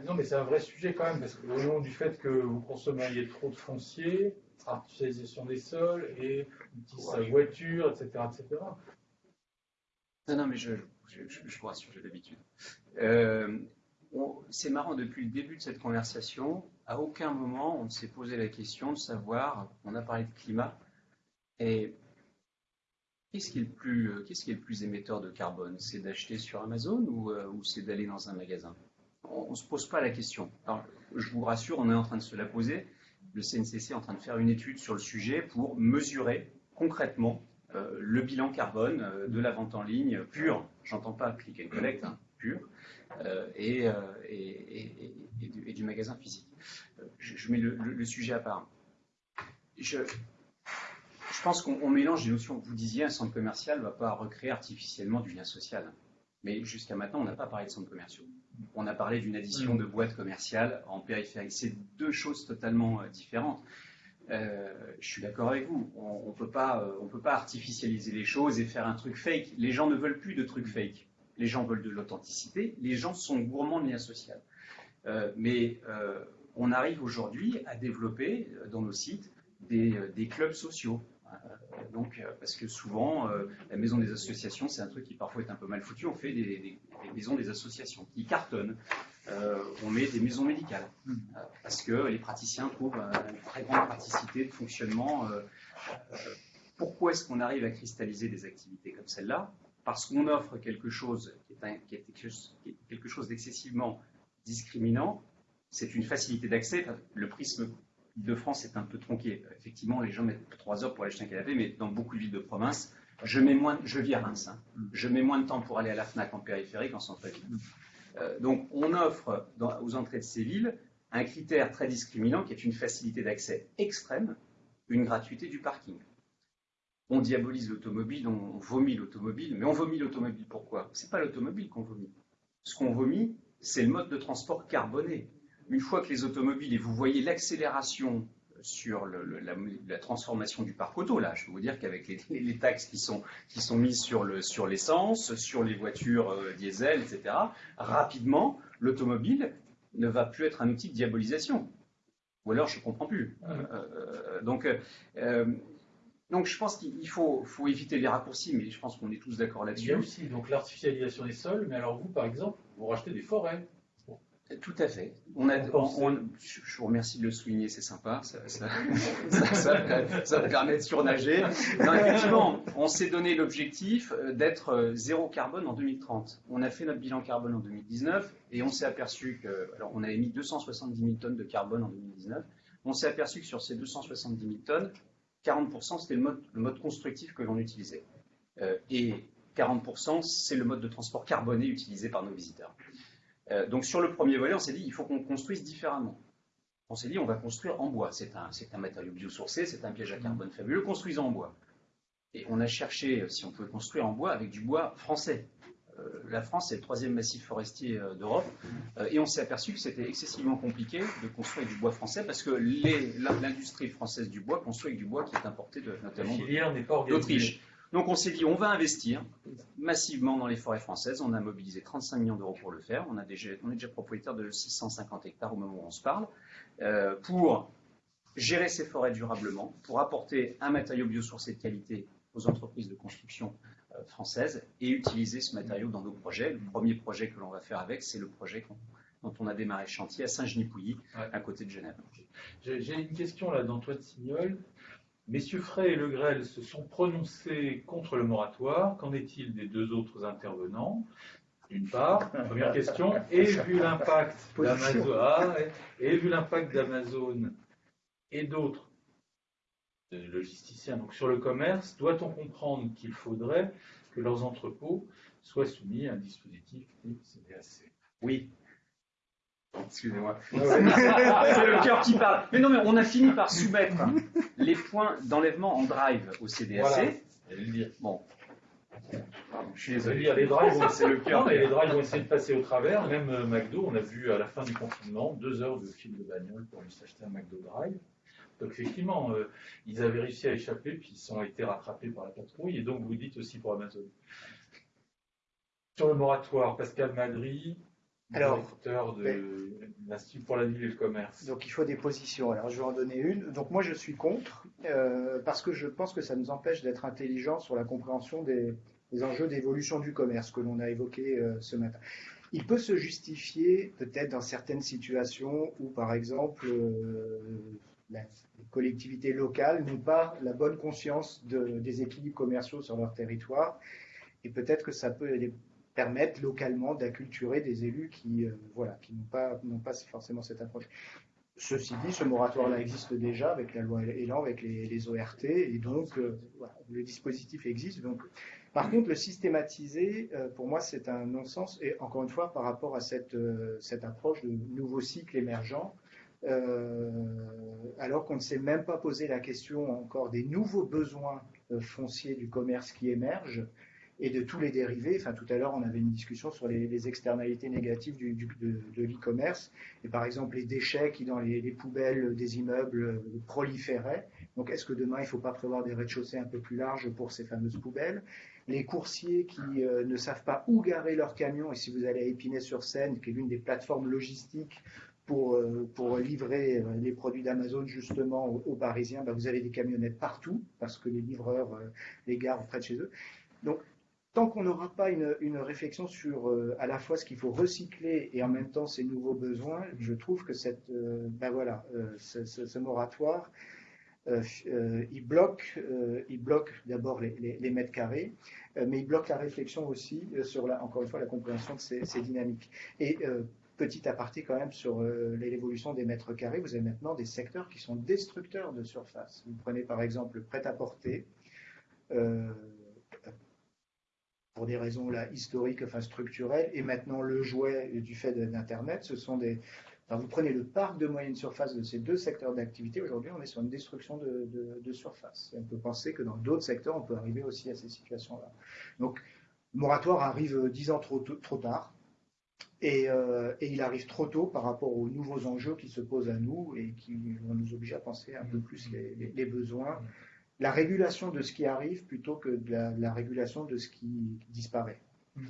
Non, mais c'est un vrai sujet quand même, parce qu'au nom du fait que vous consommiez trop de foncier, artificialisation des sols et sa voiture, etc., etc. Non, non, mais je, je, je, vous rassure, j'ai l'habitude. Euh, c'est marrant, depuis le début de cette conversation, à aucun moment on s'est posé la question de savoir, on a parlé de climat, et qu'est-ce qui est le plus, euh, qui est le plus émetteur de carbone? C'est d'acheter sur Amazon ou, euh, ou c'est d'aller dans un magasin? On ne se pose pas la question. Alors, je vous rassure, on est en train de se la poser. Le CNCC est en train de faire une étude sur le sujet pour mesurer concrètement le bilan carbone de la vente en ligne pure. J'entends pas click and collect, hein, pure. et, et, et, du, magasin physique. Je, mets le, sujet à part. Je, je pense qu'on mélange les notions. Vous disiez, un centre commercial ne va pas recréer artificiellement du lien social. Mais jusqu'à maintenant, on n'a pas parlé de centres commerciaux. On a parlé d'une addition mm. de boîtes commerciales en périphérie. C'est deux choses totalement euh, différentes. Euh, je suis d'accord avec vous. On ne peut, pas, euh, peut pas artificialiser les choses et faire un truc fake. Les gens ne veulent plus de trucs fake. Les gens veulent de l'authenticité. Les gens sont gourmands de lien social. Euh, mais euh, on arrive aujourd'hui à développer dans nos sites des, clubs sociaux. Donc, parce que souvent, la maison des associations, c'est un truc qui parfois est un peu mal foutu. On fait des, maisons des associations qui cartonnent. On met des maisons médicales parce que les praticiens trouvent une très grande praticité de fonctionnement. pourquoi est-ce qu'on arrive à cristalliser des activités comme celle-là? Parce qu'on offre quelque chose qui est quelque chose d'excessivement discriminant, c'est une facilité d'accès. Le prisme de France est un peu tronqué. Effectivement, les gens mettent trois heures pour aller acheter un canapé, mais dans beaucoup de villes de province, je mets moins, je vis à Reims, hein. je mets moins de temps pour aller à la Fnac en périphérie qu'en centre-ville. Euh, donc, on offre aux entrées de ces villes un critère très discriminant qui est une facilité d'accès extrême, une gratuité du parking. On diabolise l'automobile, on vomit l'automobile, mais on vomit l'automobile pourquoi? C'est pas l'automobile qu'on vomit. Ce qu'on vomit, c'est le mode de transport carboné. Une fois que les automobiles, et vous voyez l'accélération sur la, transformation du parc auto, là, je peux vous dire qu'avec les, taxes qui sont, qui sont mises sur l'essence, sur, sur, les voitures euh, diesel, etc., rapidement, l'automobile ne va plus être un outil de diabolisation. Ou alors, je ne comprends plus. Euh, euh, donc, donc, je pense qu'il faut, faut, éviter les raccourcis, mais je pense qu'on est tous d'accord là-dessus. Il y a aussi donc l'artificialisation des sols, mais alors vous, par exemple, vous rachetez des forêts. Tout à fait. On je vous remercie de le souligner, c'est sympa. Ça, ça, permet de surnager. Non, effectivement, on s'est donné l'objectif euh, d'être euh, zéro carbone en 2030. On a fait notre bilan carbone en 2019 et on s'est aperçu que, alors on avait mis 270 000 tonnes de carbone en 2019. On s'est aperçu que sur ces 270 000 tonnes, 40% c'était le mode, le mode constructif que l'on utilisait. Euh, et 40% c'est le mode de transport carboné utilisé par nos visiteurs. Euh, donc sur le premier volet, on s'est dit il faut qu'on construise différemment. On s'est dit on va construire en bois. C'est un, un, matériau biosourcé, c'est un piège à carbone fabuleux, construisons en bois. Et on a cherché si on pouvait construire en bois avec du bois français. Euh, la France, c'est le troisième massif forestier euh, d'Europe. Euh, et on s'est aperçu que c'était excessivement compliqué de construire du bois français parce que l'industrie française du bois construit avec du bois qui est importé de, notamment d'Autriche. Donc on s'est dit, on va investir massivement dans les forêts françaises. On a mobilisé 35 millions d'euros pour le faire. On, a déjà, on est déjà propriétaire de 650 hectares au moment où on se parle. Euh, pour gérer ces forêts durablement, pour apporter un matériau biosourcé de qualité aux entreprises de construction euh, françaises et utiliser ce matériau dans nos projets. Le premier projet que l'on va faire avec, c'est le projet dont on a démarré le chantier à Saint-Genis-Pouilly, à côté de Genève. J'ai une question là d'Antoine Signol. Messieurs Frey et Le Grel se sont prononcés contre le moratoire. Qu'en est-il des deux autres intervenants? D'une part, première question, et vu l'impact d'Amazon, ah, et vu l'impact d'Amazon et d'autres logisticiens donc sur le commerce, doit-on comprendre qu'il faudrait que leurs entrepôts soient soumis à un dispositif CDAC Oui, Excusez-moi. c'est le cœur qui parle. Mais non, mais on a fini par soumettre les points d'enlèvement en drive au CDAC. Bon. je suis désolé. Les drives, c'est le cœur. les drives vont essayer de passer au travers. Même euh, McDo, on a vu à la fin du confinement deux heures de fil de bagnole pour lui s'acheter un McDo Drive. Donc effectivement, euh, ils avaient réussi à échapper, puis ils ont été rattrapés par la patrouille. Et donc vous dites aussi pour Amazon. Sur le moratoire, Pascal Madry, alors, de l'Institut pour la ville et le commerce. Donc il faut des positions. Alors je vais en donner une. Donc moi je suis contre euh, parce que je pense que ça nous empêche d'être intelligents sur la compréhension des, enjeux d'évolution du commerce que l'on a évoqué euh, ce matin. Il peut se justifier peut-être dans certaines situations où par exemple euh, les collectivités locales n'ont pas la bonne conscience des équilibres commerciaux sur leur territoire et peut-être que ça peut permettre localement d'acculturer des élus qui euh, voilà, qui n'ont pas, pas forcément cette approche. Ceci dit, ce moratoire-là existe déjà avec la loi Elan, avec les, ORT, et donc euh, le dispositif existe. Donc, par contre, le systématiser, euh, pour moi, c'est un non-sens, et encore une fois, par rapport à cette, cette approche de nouveau cycle émergent, alors qu'on ne s'est même pas posé la question encore des nouveaux besoins fonciers du commerce qui émergent, et de tous les dérivés. Enfin, tout à l'heure, on avait une discussion sur les, externalités négatives du, de, l'e-commerce. Et par exemple, les déchets qui, dans les, poubelles des immeubles, proliféraient. Donc, est-ce que demain, il ne faut pas prévoir des rez-de-chaussée un peu plus larges pour ces fameuses poubelles? Les coursiers qui euh, ne savent pas où garer leurs camions. Et si vous allez à Épinay-sur-Seine, qui est l'une des plateformes logistiques pour, euh, pour, livrer euh, les produits d'Amazon justement aux, Parisiens, bah, vous avez des camionnettes partout parce que les livreurs les garent près de chez eux. Donc tant qu'on n'aura pas une, réflexion sur euh, à la fois ce qu'il faut recycler et en même temps ses nouveaux besoins, je trouve que euh, ben euh, ce, moratoire, il bloque, d'abord les, mètres carrés, mais il bloque la réflexion aussi sur, la, encore une fois, la compréhension de ces, ces dynamiques. Et petit aparté quand même sur l'évolution des mètres carrés, vous avez maintenant des secteurs qui sont destructeurs de surface. Vous prenez par exemple le prêt-à-porter pour des raisons là, historiques, enfin structurelles, et maintenant le jouet du fait d'Internet, ce sont des... vous prenez le parc de moyenne surface de ces deux secteurs d'activité, aujourd'hui on est sur une destruction de, surface. on peut penser que dans d'autres secteurs, on peut arriver aussi à ces situations-là. Donc, le moratoire arrive dix ans trop, trop tard, et, euh, et, il arrive trop tôt par rapport aux nouveaux enjeux qui se posent à nous et qui vont nous obliger à penser un peu plus les, les besoins la régulation de ce qui arrive plutôt que de la, régulation de ce qui disparaît. Mmh.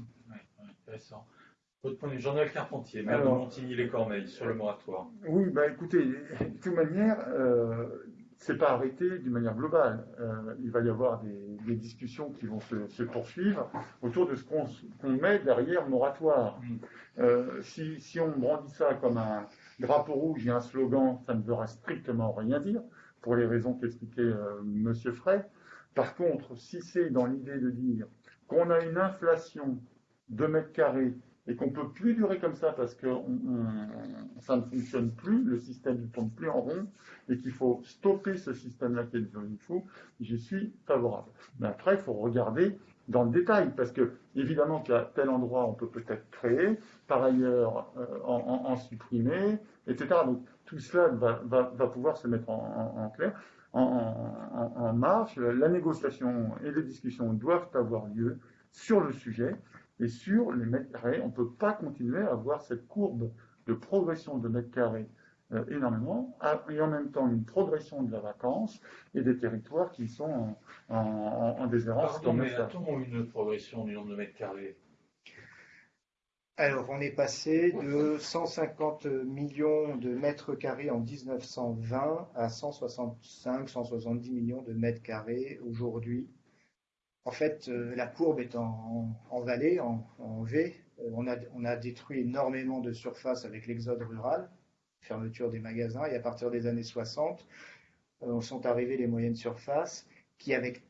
intéressant. Votre point de vue, Jean-Noël Carpentier, maire de Montigny-les-Cormeilles, sur le moratoire. Oui, bah écoutez, de toute manière, euh, c'est pas arrêté d'une manière globale. Euh, il va y avoir des, discussions qui vont se, poursuivre autour de ce qu'on met derrière moratoire. Mmh. Euh, si, si, on brandit ça comme un drapeau rouge et un slogan, ça ne veut strictement rien dire pour les raisons qu'expliquait euh, M. Frey. Par contre, si c'est dans l'idée de dire qu'on a une inflation de mètres carrés et qu'on ne peut plus durer comme ça parce que ça ne fonctionne plus, le système ne tourne plus en rond, et qu'il faut stopper ce système-là qui est devenu fou, j'y suis favorable. Mais après, il faut regarder dans le détail, parce que évidemment qu'à tel endroit, on peut peut-être créer, par ailleurs euh, en, supprimer, etc. Donc tout cela va, pouvoir se mettre en, clair, en, marche. La négociation et les discussions doivent avoir lieu sur le sujet et sur les mètres carrés. On ne peut pas continuer à avoir cette courbe de progression de mètres carrés énormément, et en même temps une progression de la vacance et des territoires qui sont en, en, en déshérence. Pardon, mais a-t-on une progression du nombre de mètres carrés alors, on est passé de 150 millions de mètres carrés en 1920 à 165, 170 millions de mètres carrés aujourd'hui. En fait, euh, la courbe est en, vallée, en, V. Euh, on a, on a, détruit énormément de surface avec l'exode rural, fermeture des magasins, et à partir des années 60, euh, sont arrivées les moyennes surfaces qui, avec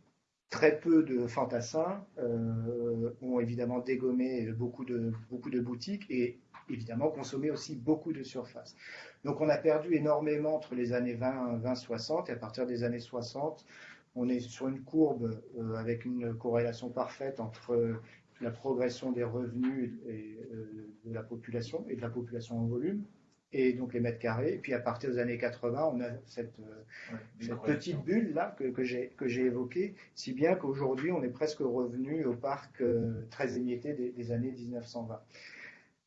très peu de fantassins euh, ont évidemment dégommé beaucoup de, boutiques et évidemment consommé aussi beaucoup de surface. Donc on a perdu énormément entre les années 20, 20 60 et à partir des années 60, on est sur une courbe euh, avec une corrélation parfaite entre la progression des revenus euh, de la population et de la population en volume et donc les mètres carrés. Et puis à partir des années 80, on a cette, euh, petite bulle là que, que j'ai évoquée, si bien qu'aujourd'hui on est presque revenu au parc euh, très émietté des, des années 1920.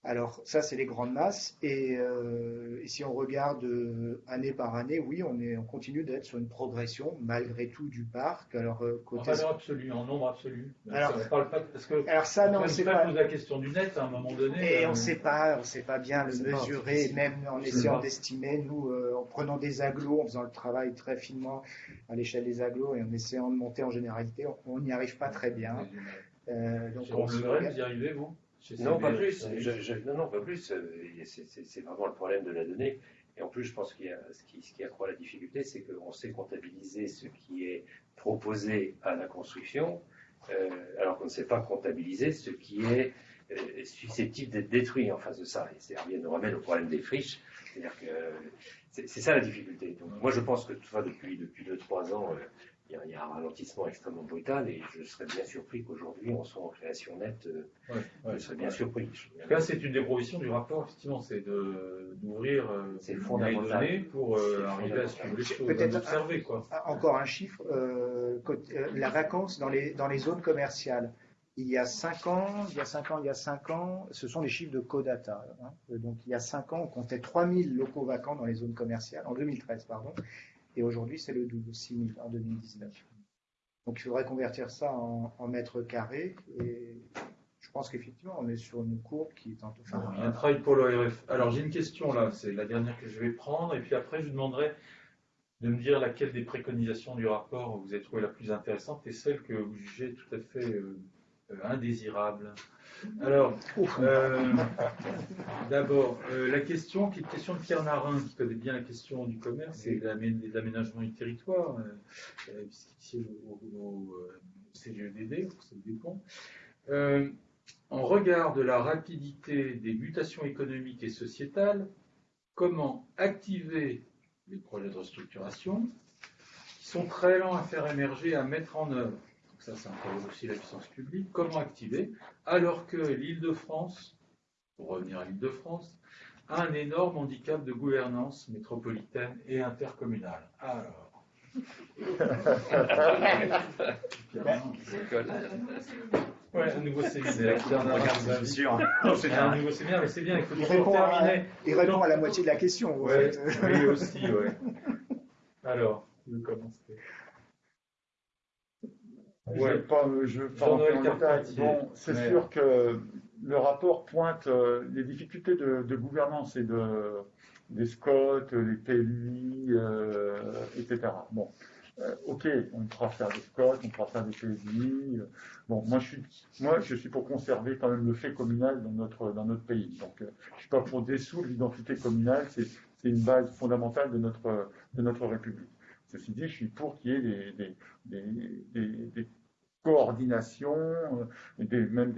Alors ça, c'est les grandes masses. Et, euh, si on regarde euh, année par année, oui, on, est, on continue d'être sur une progression malgré tout du parc. Alors euh, côté... en valeur absolue, en nombre absolu. Alors, ça, parle pas parce que alors ça, non, c'est pas la question du net à un moment donné. Et on ne sait pas, on sait pas bien le mesurer, même en essayant d'estimer. Nous, en prenant des aglos, en faisant le travail très finement à l'échelle des aglos et en essayant de monter en généralité, on n'y arrive pas très bien. donc, on le vous y arrivez vous? Non, pas plus. non, non, pas plus. C'est vraiment le problème de la donnée. Et en plus, je pense qu'il y a ce qui, ce qui accroît la difficulté, c'est qu'on sait comptabiliser ce qui est proposé à la construction, euh, alors qu'on ne sait pas comptabiliser ce qui est euh, susceptible d'être détruit en face de ça. Et c'est nous ramène au problème des friches. C'est-à-dire que c'est ça la difficulté. Donc, moi, je pense que depuis depuis deux trois ans, euh, il y, a un ralentissement extrêmement brutal et je serais bien surpris qu'aujourd'hui on soit en création nette. Euh, je serais bien surpris. Là, c'est une des provisions du rapport, effectivement, c'est d'ouvrir euh, les données pour euh, arriver à suivre les choses, Peut-être observer. Quoi. Encore un chiffre, la vacance dans les, dans les zones commerciales. Il y a 5 ans, il y a 5 ans, il y a 5 ans, ce sont les chiffres de Codata. Hein. Donc il y a 5 ans, on comptait 3000 locaux vacants dans les zones commerciales, en 2013, pardon. Et aujourd'hui, c'est le double, 6 000 en 2019. Donc il faudrait convertir ça en, mètres carrés. Et je pense qu'effectivement, on est sur une courbe qui est il y a un travail pour l'ORF. Alors j'ai une question là, c'est la dernière que je vais prendre. Et puis après, je vous demanderai de me dire laquelle des préconisations du rapport vous avez trouvé la plus intéressante et celle que vous jugez tout à fait euh, indésirable. Alors, euh, d'abord, euh, la question qui est question de Pierre Narin, qui connaît bien la question du commerce et des aménagements du territoire, puisqu'il siège au, CGEDD, dépend. en regard de la rapidité des mutations économiques et sociétales, comment activer les projets de restructuration qui sont très lents à faire émerger, à mettre en œuvre? Ça ça interroge aussi la puissance publique, comment activer, alors que l'Île-de-France, pour revenir à l'Île-de-France, a un énorme handicap de gouvernance métropolitaine et intercommunale. Alors. Ouais, un nouveau séminaire. C'est sûr. C'est un nouveau séminaire, mais c'est bien, il faut toujours terminer. il répond à la moitié de la question. Ouais, oui, aussi, ouais. Alors, vous commencez. Je ne vais pas, je Bon, c'est sûr que le rapport pointe euh, les difficultés de, gouvernance et de, des SCOT, des PLI, euh, etc. Bon, euh, ok, on pourra faire des SCOT, on pourra faire des PLI. bon, moi je, suis, moi je suis pour conserver quand même le fait communal dans notre, dans notre pays. Donc, je ne suis pas pour dissoudre l'identité communale, c'est une base fondamentale de notre, de notre République. Ceci dit, je suis pour qu'il y ait des, des, des, coordination, euh, même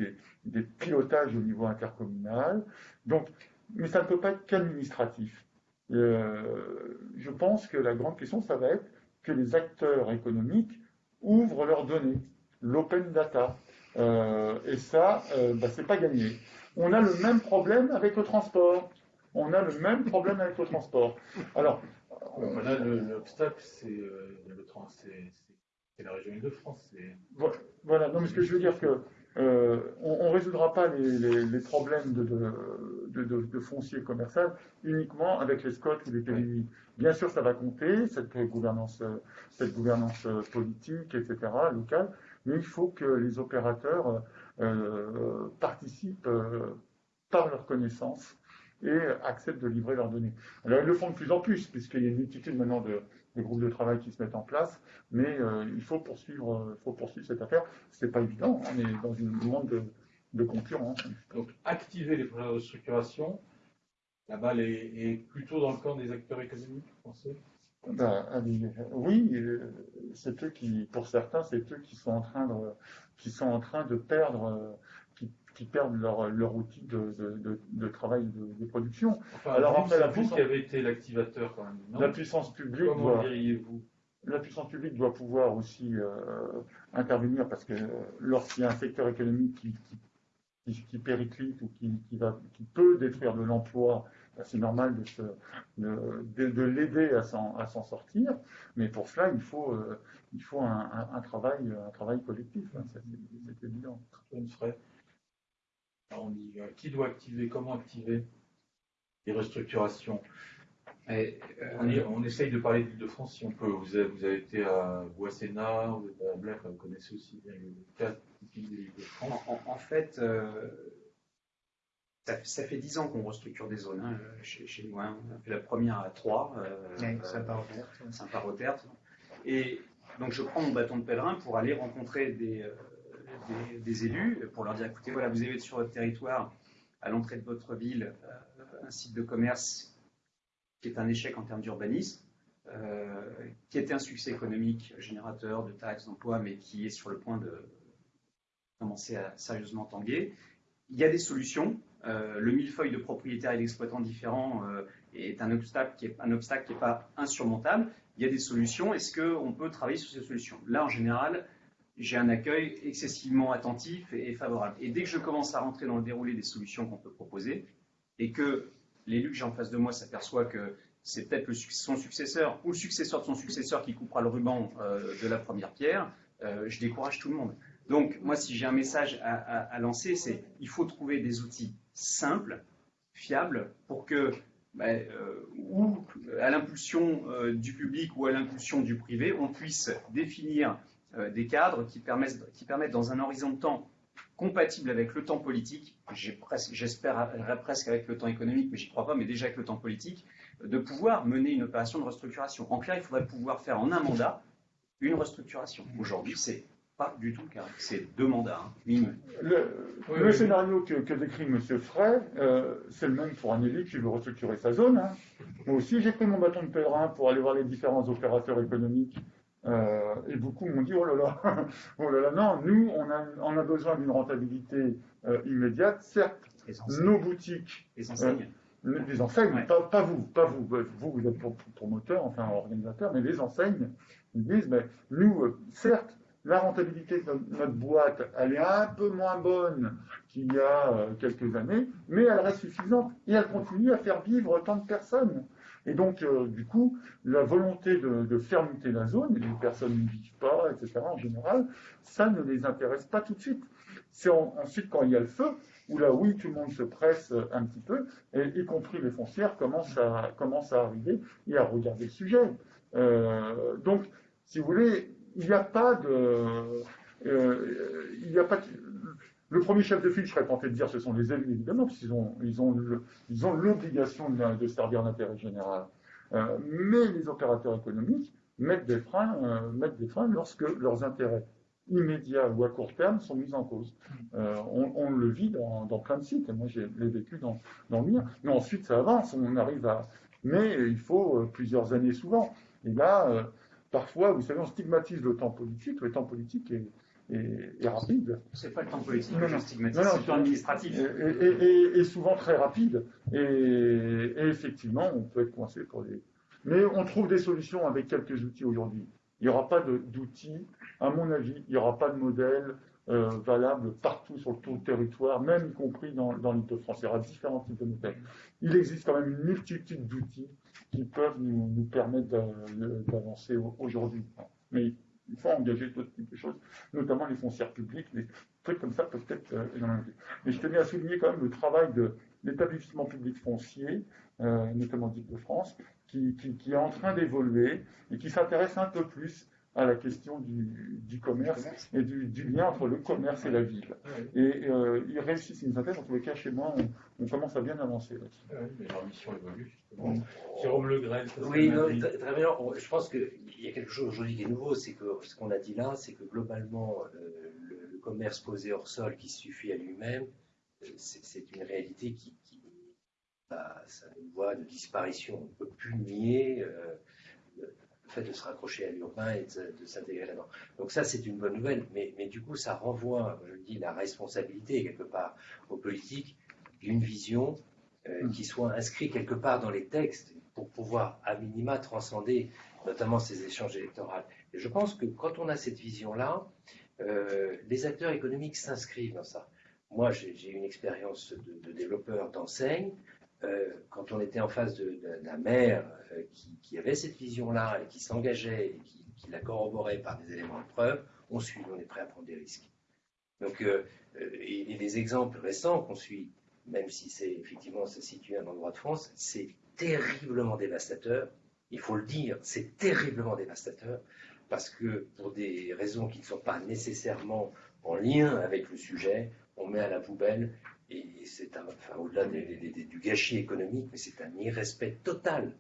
des, pilotages au niveau intercommunal. Donc, mais ça ne peut pas être qu'administratif. Euh, je pense que la grande question, ça va être que les acteurs économiques ouvrent leurs données, l'open data. Euh, et ça, bah, c'est pas gagné. On a le même problème avec le transport. On a le même problème avec le transport. Alors, là, l'obstacle, c'est le, c'est la région Île-de-France. Voilà, non, mais ce que je veux dire que euh, on ne résoudra pas les, problèmes de, foncier commercial uniquement avec les SCOT ou les PDI. Bien sûr, ça va compter, cette gouvernance, cette gouvernance politique, etc., locale, mais il faut que les opérateurs euh, participent euh, par leur connaissance et acceptent de livrer leurs données. Alors, ils le font de plus en plus, puisqu'il y a une multitude maintenant de, groupes de travail qui se mettent en place, mais euh, il faut poursuivre, faut poursuivre cette affaire. Ce n'est pas évident, on est dans une monde de, concurrence. Donc, activer les projets de restructuration, la balle est, plutôt dans le camp des acteurs économiques, pensez? Ben, oui, c'est eux qui, pour certains, c'est eux qui sont en train de, qui sont en train de perdre, qui, perdent leur, leur outil de, de, travail de, production. Alors après, la puissance qui avait été l'activateur quand même. la puissance publique Comment diriez-vous la puissance publique doit pouvoir aussi euh, intervenir parce que lorsqu'il y a un secteur économique qui, qui, qui périclite ou qui, va, qui peut détruire de l'emploi bah, c'est normal de, de, l'aider à s'en sortir, mais pour cela, il faut, euh, il faut un, travail, un travail collectif, hein, c'est évident. On dit, euh, qui doit activer, comment activer les restructurations euh, on, essaye de parler de France si on peut. Vous avez, vous avez été à Boissena, vous êtes à Blair, vous connaissez aussi bien le cas de l'île de France. En, fait, ça, fait dix ans qu'on restructure des zones hein, chez, nous. Hein. On a fait la première à Troyes, euh, Saint-Par-au-Tertre. Et donc je prends mon bâton de pèlerin pour aller rencontrer des, des, élus, pour leur dire écoutez, voilà, vous avez sur votre territoire, à l'entrée de votre ville, euh, un site de commerce qui est un échec en termes d'urbanisme, euh, qui était un succès économique, générateur de taxes, d'emplois, mais qui est sur le point de commencer à sérieusement tanguer. Il y a des solutions, euh, le millefeuille de propriétaires et d'exploitants différents euh, est un obstacle qui n'est pas insurmontable. Il y a des solutions. Est-ce qu'on peut travailler sur ces solutions? Là, en général, j'ai un accueil excessivement attentif et, favorable. Et dès que je commence à rentrer dans le déroulé des solutions qu'on peut proposer, et que l'élu que j'ai en face de moi s'aperçoit que c'est peut-être son successeur ou le successeur de son successeur qui coupera le ruban euh, de la première pierre, je décourage tout le monde. Donc, moi, si j'ai un message à, lancer, c'est il faut trouver des outils simples, fiables, pour que, ben, euh, ou à l'impulsion euh, du public ou à l'impulsion du privé, on puisse définir euh, des cadres qui permettent, qui permettent, dans un horizon de temps compatible avec le temps politique, j'espère presque avec le temps économique, mais j'y crois pas, mais déjà avec le temps politique, de pouvoir mener une opération de restructuration. En clair, il faudrait pouvoir faire en un mandat une restructuration. Aujourd'hui, c'est du tout car C'est deux mandats. Hein, le, scénario que, décrit M. Frey, euh, c'est le même pour un élu qui veut restructurer sa zone. Hein. Moi aussi, j'ai pris mon bâton de pèlerin pour aller voir les différents opérateurs économiques. Euh, et beaucoup m'ont dit oh là là, oh là là, non, nous, on a, on a besoin d'une rentabilité euh, immédiate. Certes, nos boutiques. Les enseignes. les enseignes, pas, vous, pas vous, vous, vous êtes promoteur, enfin organisateur, mais les enseignes, ils disent, mais nous, certes, la rentabilité de notre boîte, elle est un peu moins bonne qu'il y a euh, quelques années, mais elle reste suffisante et elle continue à faire vivre tant de personnes. Et donc, euh, du coup, la volonté de, muter la zone, et les personnes ne vivent pas, etc., en général, ça ne les intéresse pas tout de suite. C'est ensuite quand il y a le feu, où là, oui, tout le monde se presse un petit peu, et y compris les foncières commencent à, commencent à arriver et à regarder le sujet. Euh, donc, si vous voulez, il n'y a pas de. Euh, il n'y a pas le premier chef de file, je serais tenté de dire, ce sont les élus, évidemment, parce qu'ils ont, ils ont, l'obligation de, servir l'intérêt général. Euh, mais les opérateurs économiques mettent des freins, euh, mettent des freins lorsque leurs intérêts immédiats ou à court terme sont mis en cause. On, le vit dans, plein de sites, et moi j'ai vécu dans, dans le mien. Mais ensuite ça avance, on arrive à. Mais il faut plusieurs années souvent. Et là, parfois, vous savez, on stigmatise le temps politique. Le temps politique est, est, rapide. C'est pas le temps politique que je stigmatise, c'est le temps administratif. Et, souvent très rapide. Et, effectivement, on peut être coincé pour les. Mais on trouve des solutions avec quelques outils aujourd'hui. Il n'y aura pas d'outils, à mon avis, il n'y aura pas de modèle euh, valable partout sur tout le territoire, même y compris dans, dans l'île de France. Il y aura différents types de modèles. Il existe quand même une multitude d'outils qui peuvent nous, nous permettre d'avancer aujourd'hui. Mais il faut engager d'autres types de choses, notamment les foncières publiques, trucs comme ça peuvent être énormément. Mais je tenais à souligner quand même le travail de l'établissement public foncier, notamment d'Île-de-France, qui, est en train d'évoluer et qui s'intéresse un peu plus à la question du, commerce et du, lien entre le commerce et la ville. Et euh, ils réussissent une synthèse. En tous les cas, chez moi, on, commence à bien avancer là-dessus. mais leur mission évolue, justement. Jérôme Le Oui, très bien. Je pense qu'il y a quelque chose aujourd'hui qui est nouveau. C'est que ce qu'on a dit là, c'est que globalement, euh, le, commerce posé hors sol qui suffit à lui-même, euh, c'est une réalité qui, qui bah, ça une voie de disparition. On ne peut plus nier fait de se raccrocher à l'urbain et de, s'intégrer là-dedans. Donc ça, c'est une bonne nouvelle, mais, mais, du coup, ça renvoie, je dis, la responsabilité quelque part aux politiques d'une vision euh, mm. qui soit inscrite quelque part dans les textes pour pouvoir, à minima, transcender notamment ces échanges électoraux. Et je pense que quand on a cette vision-là, euh, les acteurs économiques s'inscrivent dans ça. Moi, j'ai une expérience de, de développeur d'enseigne. Euh, quand on était en face d'un maire euh, qui, avait cette vision-là et qui s'engageait et qui, la corroborait par des éléments de preuve, on suit, on est prêt à prendre des risques. Donc, euh, et, les exemples récents qu'on suit, même si c'est effectivement se situe à un endroit de France, c'est terriblement dévastateur. Il faut le dire, c'est terriblement dévastateur parce que pour des raisons qui ne sont pas nécessairement en lien avec le sujet, on met à la poubelle et c'est enfin, au-delà du gâchis économique, mais c'est un irrespect total.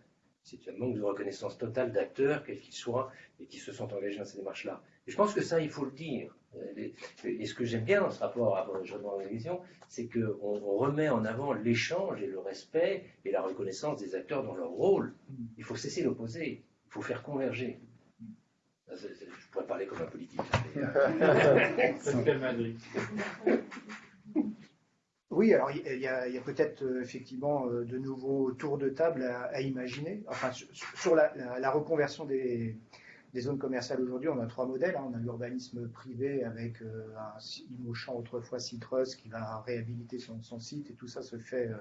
C'est un manque de reconnaissance totale d'acteurs, quels qu'ils soient, et qui se sont engagés dans ces démarches-là. Et je pense que ça, il faut le dire. Et ce que j'aime bien dans ce rapport à la vision, c'est qu'on remet en avant l'échange et le respect et la reconnaissance des acteurs dans leur rôle. Il faut cesser l'opposé. Il faut faire converger. Je pourrais parler comme un politique. Madrid. Oui, alors il y a, peut-être euh, effectivement euh, de nouveaux tours de table à, imaginer. Enfin, sur, la, reconversion des, zones commerciales aujourd'hui, on a trois modèles. Hein. On a l'urbanisme privé avec euh, un Imochamp, autrefois Citrus, qui va réhabiliter son, site et tout ça se fait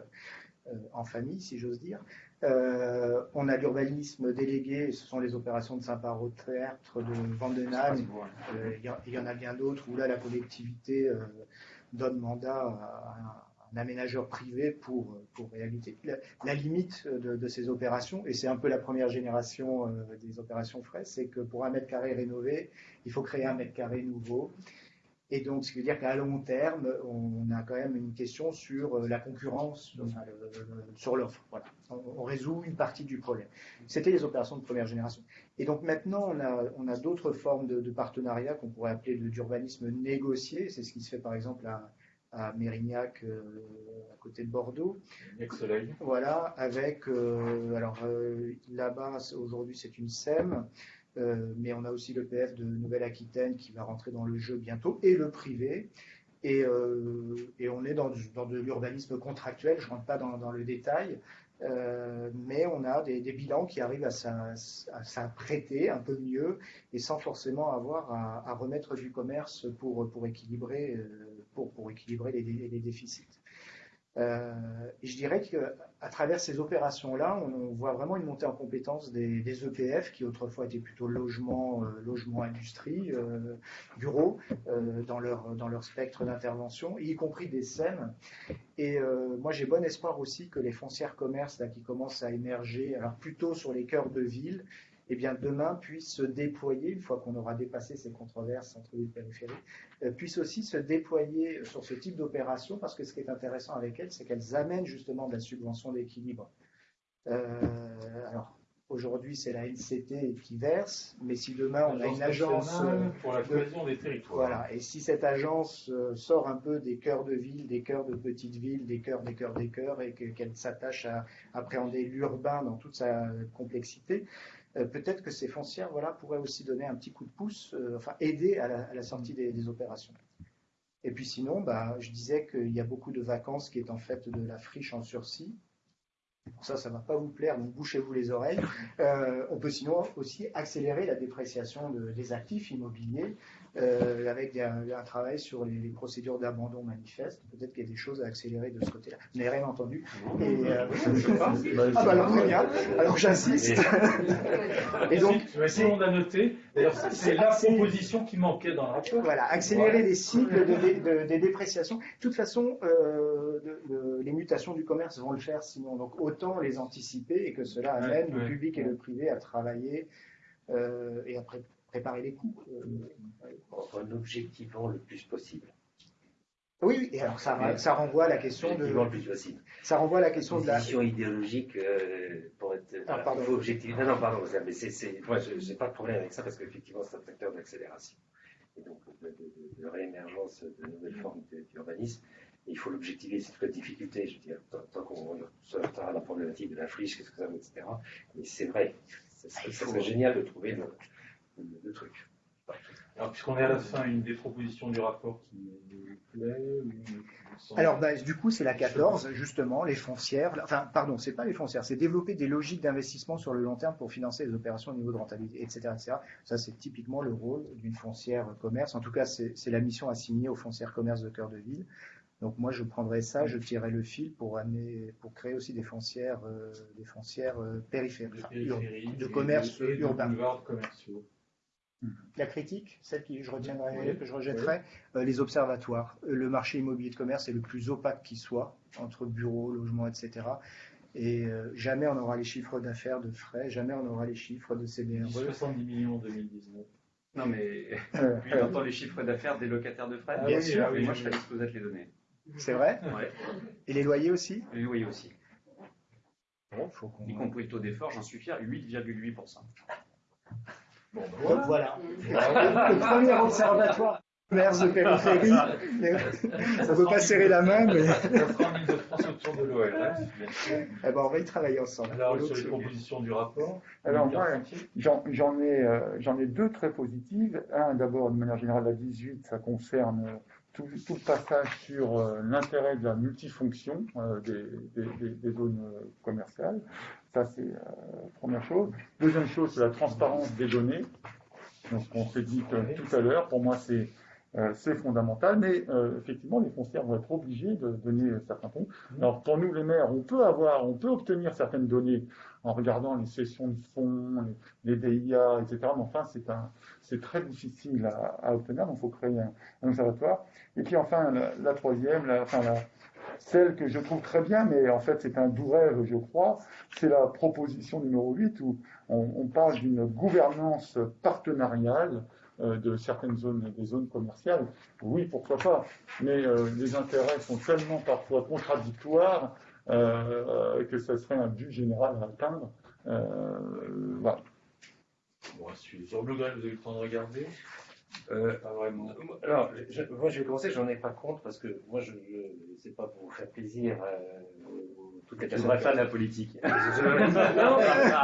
en famille, si j'ose dire. on a l'urbanisme délégué, ce sont les opérations de Saint-Parot-Théâtre, de Vandenheim. Il y, en a bien d'autres où là la collectivité donne mandat à un aménageur privé pour, pour. La, limite de, ces opérations, et c'est un peu la première génération euh, des opérations frais, c'est que pour un mètre carré rénové, il faut créer un mètre carré nouveau. Et donc, ce qui veut dire qu'à long terme, on a quand même une question sur euh, la concurrence, sur l'offre. Voilà. On, résout une partie du problème. C'était les opérations de première génération. Et donc maintenant, on a, on a d'autres formes de, de partenariat qu'on pourrait appeler d'urbanisme négocié. C'est ce qui se fait par exemple à, à Mérignac, euh, à côté de Bordeaux. Soleil. Voilà, avec, euh, alors là-bas, aujourd'hui c'est une SEM. Euh, mais on a aussi le PF de Nouvelle-Aquitaine qui va rentrer dans le jeu bientôt, et le privé. Et, euh, on est dans, de l'urbanisme contractuel, je ne rentre pas dans, le détail, euh, mais on a des, bilans qui arrivent à s'apprêter un peu mieux et sans forcément avoir à, remettre du commerce pour équilibrer les déficits. Euh, et je dirais qu'à travers ces opérations-là, on, voit vraiment une montée en compétence des, EPF qui autrefois étaient plutôt logement, euh, logement industrie, euh, bureaux, dans, leur, dans leur spectre d'intervention, y compris des SEM. Et moi, j'ai bon espoir aussi que les foncières commerces là, qui commencent à émerger, alors plutôt sur les cœurs de ville, eh bien, demain puisse se déployer, une fois qu'on aura dépassé ces controverses entre les périphéries, euh, puisse aussi se déployer sur ce type d'opération, parce que ce qui est intéressant avec elles, c'est qu'elles amènent justement de la subvention d'équilibre. Euh, alors, aujourd'hui, c'est la NCT qui verse, mais si demain on a une agence euh, pour la cohésion des territoires. Voilà, et si cette agence sort un peu des cœurs de ville, des cœurs de petites villes, des cœurs, des cœurs, des cœurs, et qu'elle s'attache à appréhender l'urbain dans toute sa complexité, euh, peut-être que ces foncières voilà, pourraient aussi donner un petit coup de pouce, euh, enfin aider à la, sortie des, opérations. Et puis sinon, bah, je disais qu'il y a beaucoup de vacances qui est en fait de la friche en sursis. Pour ça, ça ne va pas vous plaire, donc bouchez-vous les oreilles. Euh, on peut sinon aussi accélérer la dépréciation des actifs immobiliers euh, avec un, travail sur les, procédures d'abandon manifeste. Peut-être qu'il y a des choses à accélérer de ce côté-là. Vous n'avez rien entendu et, euh, Ah bah alors très bien, alors j'insiste. et donc, si on a noté, d'ailleurs c'est la proposition qui manquait dans le rapport. Voilà, accélérer les cycles de, des dépréciations. De toute façon, euh, les mutations du commerce vont le faire sinon, donc autant les anticiper et que cela amène le public et le privé à travailler euh, et après préparer les en euh, objectivant le plus possible. Oui, et alors ça, ça renvoie à la question de. Le plus possible. Ça renvoie à la question de la. vision idéologique euh, pour être. Ah, pardon. Faut Non, non, pardon, mais c'est, moi, je n'ai pas de problème avec ça parce qu'effectivement, c'est un facteur d'accélération et donc de, réémergence de nouvelles formes d'urbanisme. Il faut l'objectiver, c'est toute la difficulté, je veux dire, tant, qu'on à la problématique de la friche, qu'est-ce que ça vaut, etc. Mais c'est vrai, ça serait génial de trouver le, truc. Alors, puisqu'on est à la fin, une des propositions du rapport qui nous plaît Alors, bah, du coup, c'est la 14, justement, les foncières. Enfin, pardon, c'est pas les foncières, c'est développer des logiques d'investissement sur le long terme pour financer les opérations au niveau de rentabilité, etc. etc. Ça, c'est typiquement le rôle d'une foncière commerce. En tout cas, c'est la mission assignée aux foncières commerce de cœur de ville. Donc moi, je prendrais ça, je tirerais le fil pour amener, pour créer aussi des foncières, euh, des foncières euh, périphériques, de commerce urbain. Commerciaux. La critique, celle que je retiendrai, que je rejetterai, euh, les observatoires. Le marché immobilier de commerce est le plus opaque qui soit, entre bureaux, logements, etc. Et jamais on aura les chiffres d'affaires de frais, jamais on aura les chiffres de CBRE. 70 millions en 2019. Non, mais puis on entend les chiffres d'affaires des locataires de frais. Bien sûr. Ah moi, je serais disposé à te les donner. C'est vrai? Et les loyers aussi? Les loyers aussi. y compris le taux d'effort, j'en suis fier, 8,8%. Bon, ben voilà. le premier observatoire commerce de périphérie. Ça ne peut pas serrer la main, mais. autour de l'OL. Eh ben, on va y travailler ensemble. Alors, sur les propositions du rapport Alors, moi, j'en ai, euh, ai deux très positives. Un, d'abord, de manière générale, la 18, ça concerne tout, le passage sur euh, l'intérêt de la multifonction euh, des, zones euh, commerciales. Ça, c'est la première chose. Deuxième chose, c'est la transparence des données. Donc, on s'est dit tout à l'heure, pour moi, c'est c'est fondamental, mais effectivement, les foncières vont être obligées de donner certains points. Alors, pour nous, les maires, on peut avoir, on peut obtenir certaines données en regardant les sessions de fonds, les, DIA, etc. Mais enfin, c'est un, c'est très difficile à, obtenir, donc il faut créer un, observatoire. Et puis enfin, la, troisième, la, enfin, la, celle que je trouve très bien, mais en fait c'est un doux rêve, je crois, c'est la proposition numéro 8 où on, parle d'une gouvernance partenariale euh, de certaines zones, des zones commerciales. Oui, pourquoi pas, mais euh, les intérêts sont tellement parfois contradictoires euh, que ça serait un but général à atteindre. voilà. Bon, sur Blue Green, vous avez le temps de regarder? Euh, pas vraiment. Alors, moi, je vais commencer, j'en ai pas compte parce que moi, je, ne sais pas pour vous faire plaisir. Euh, personnes. de la politique. non,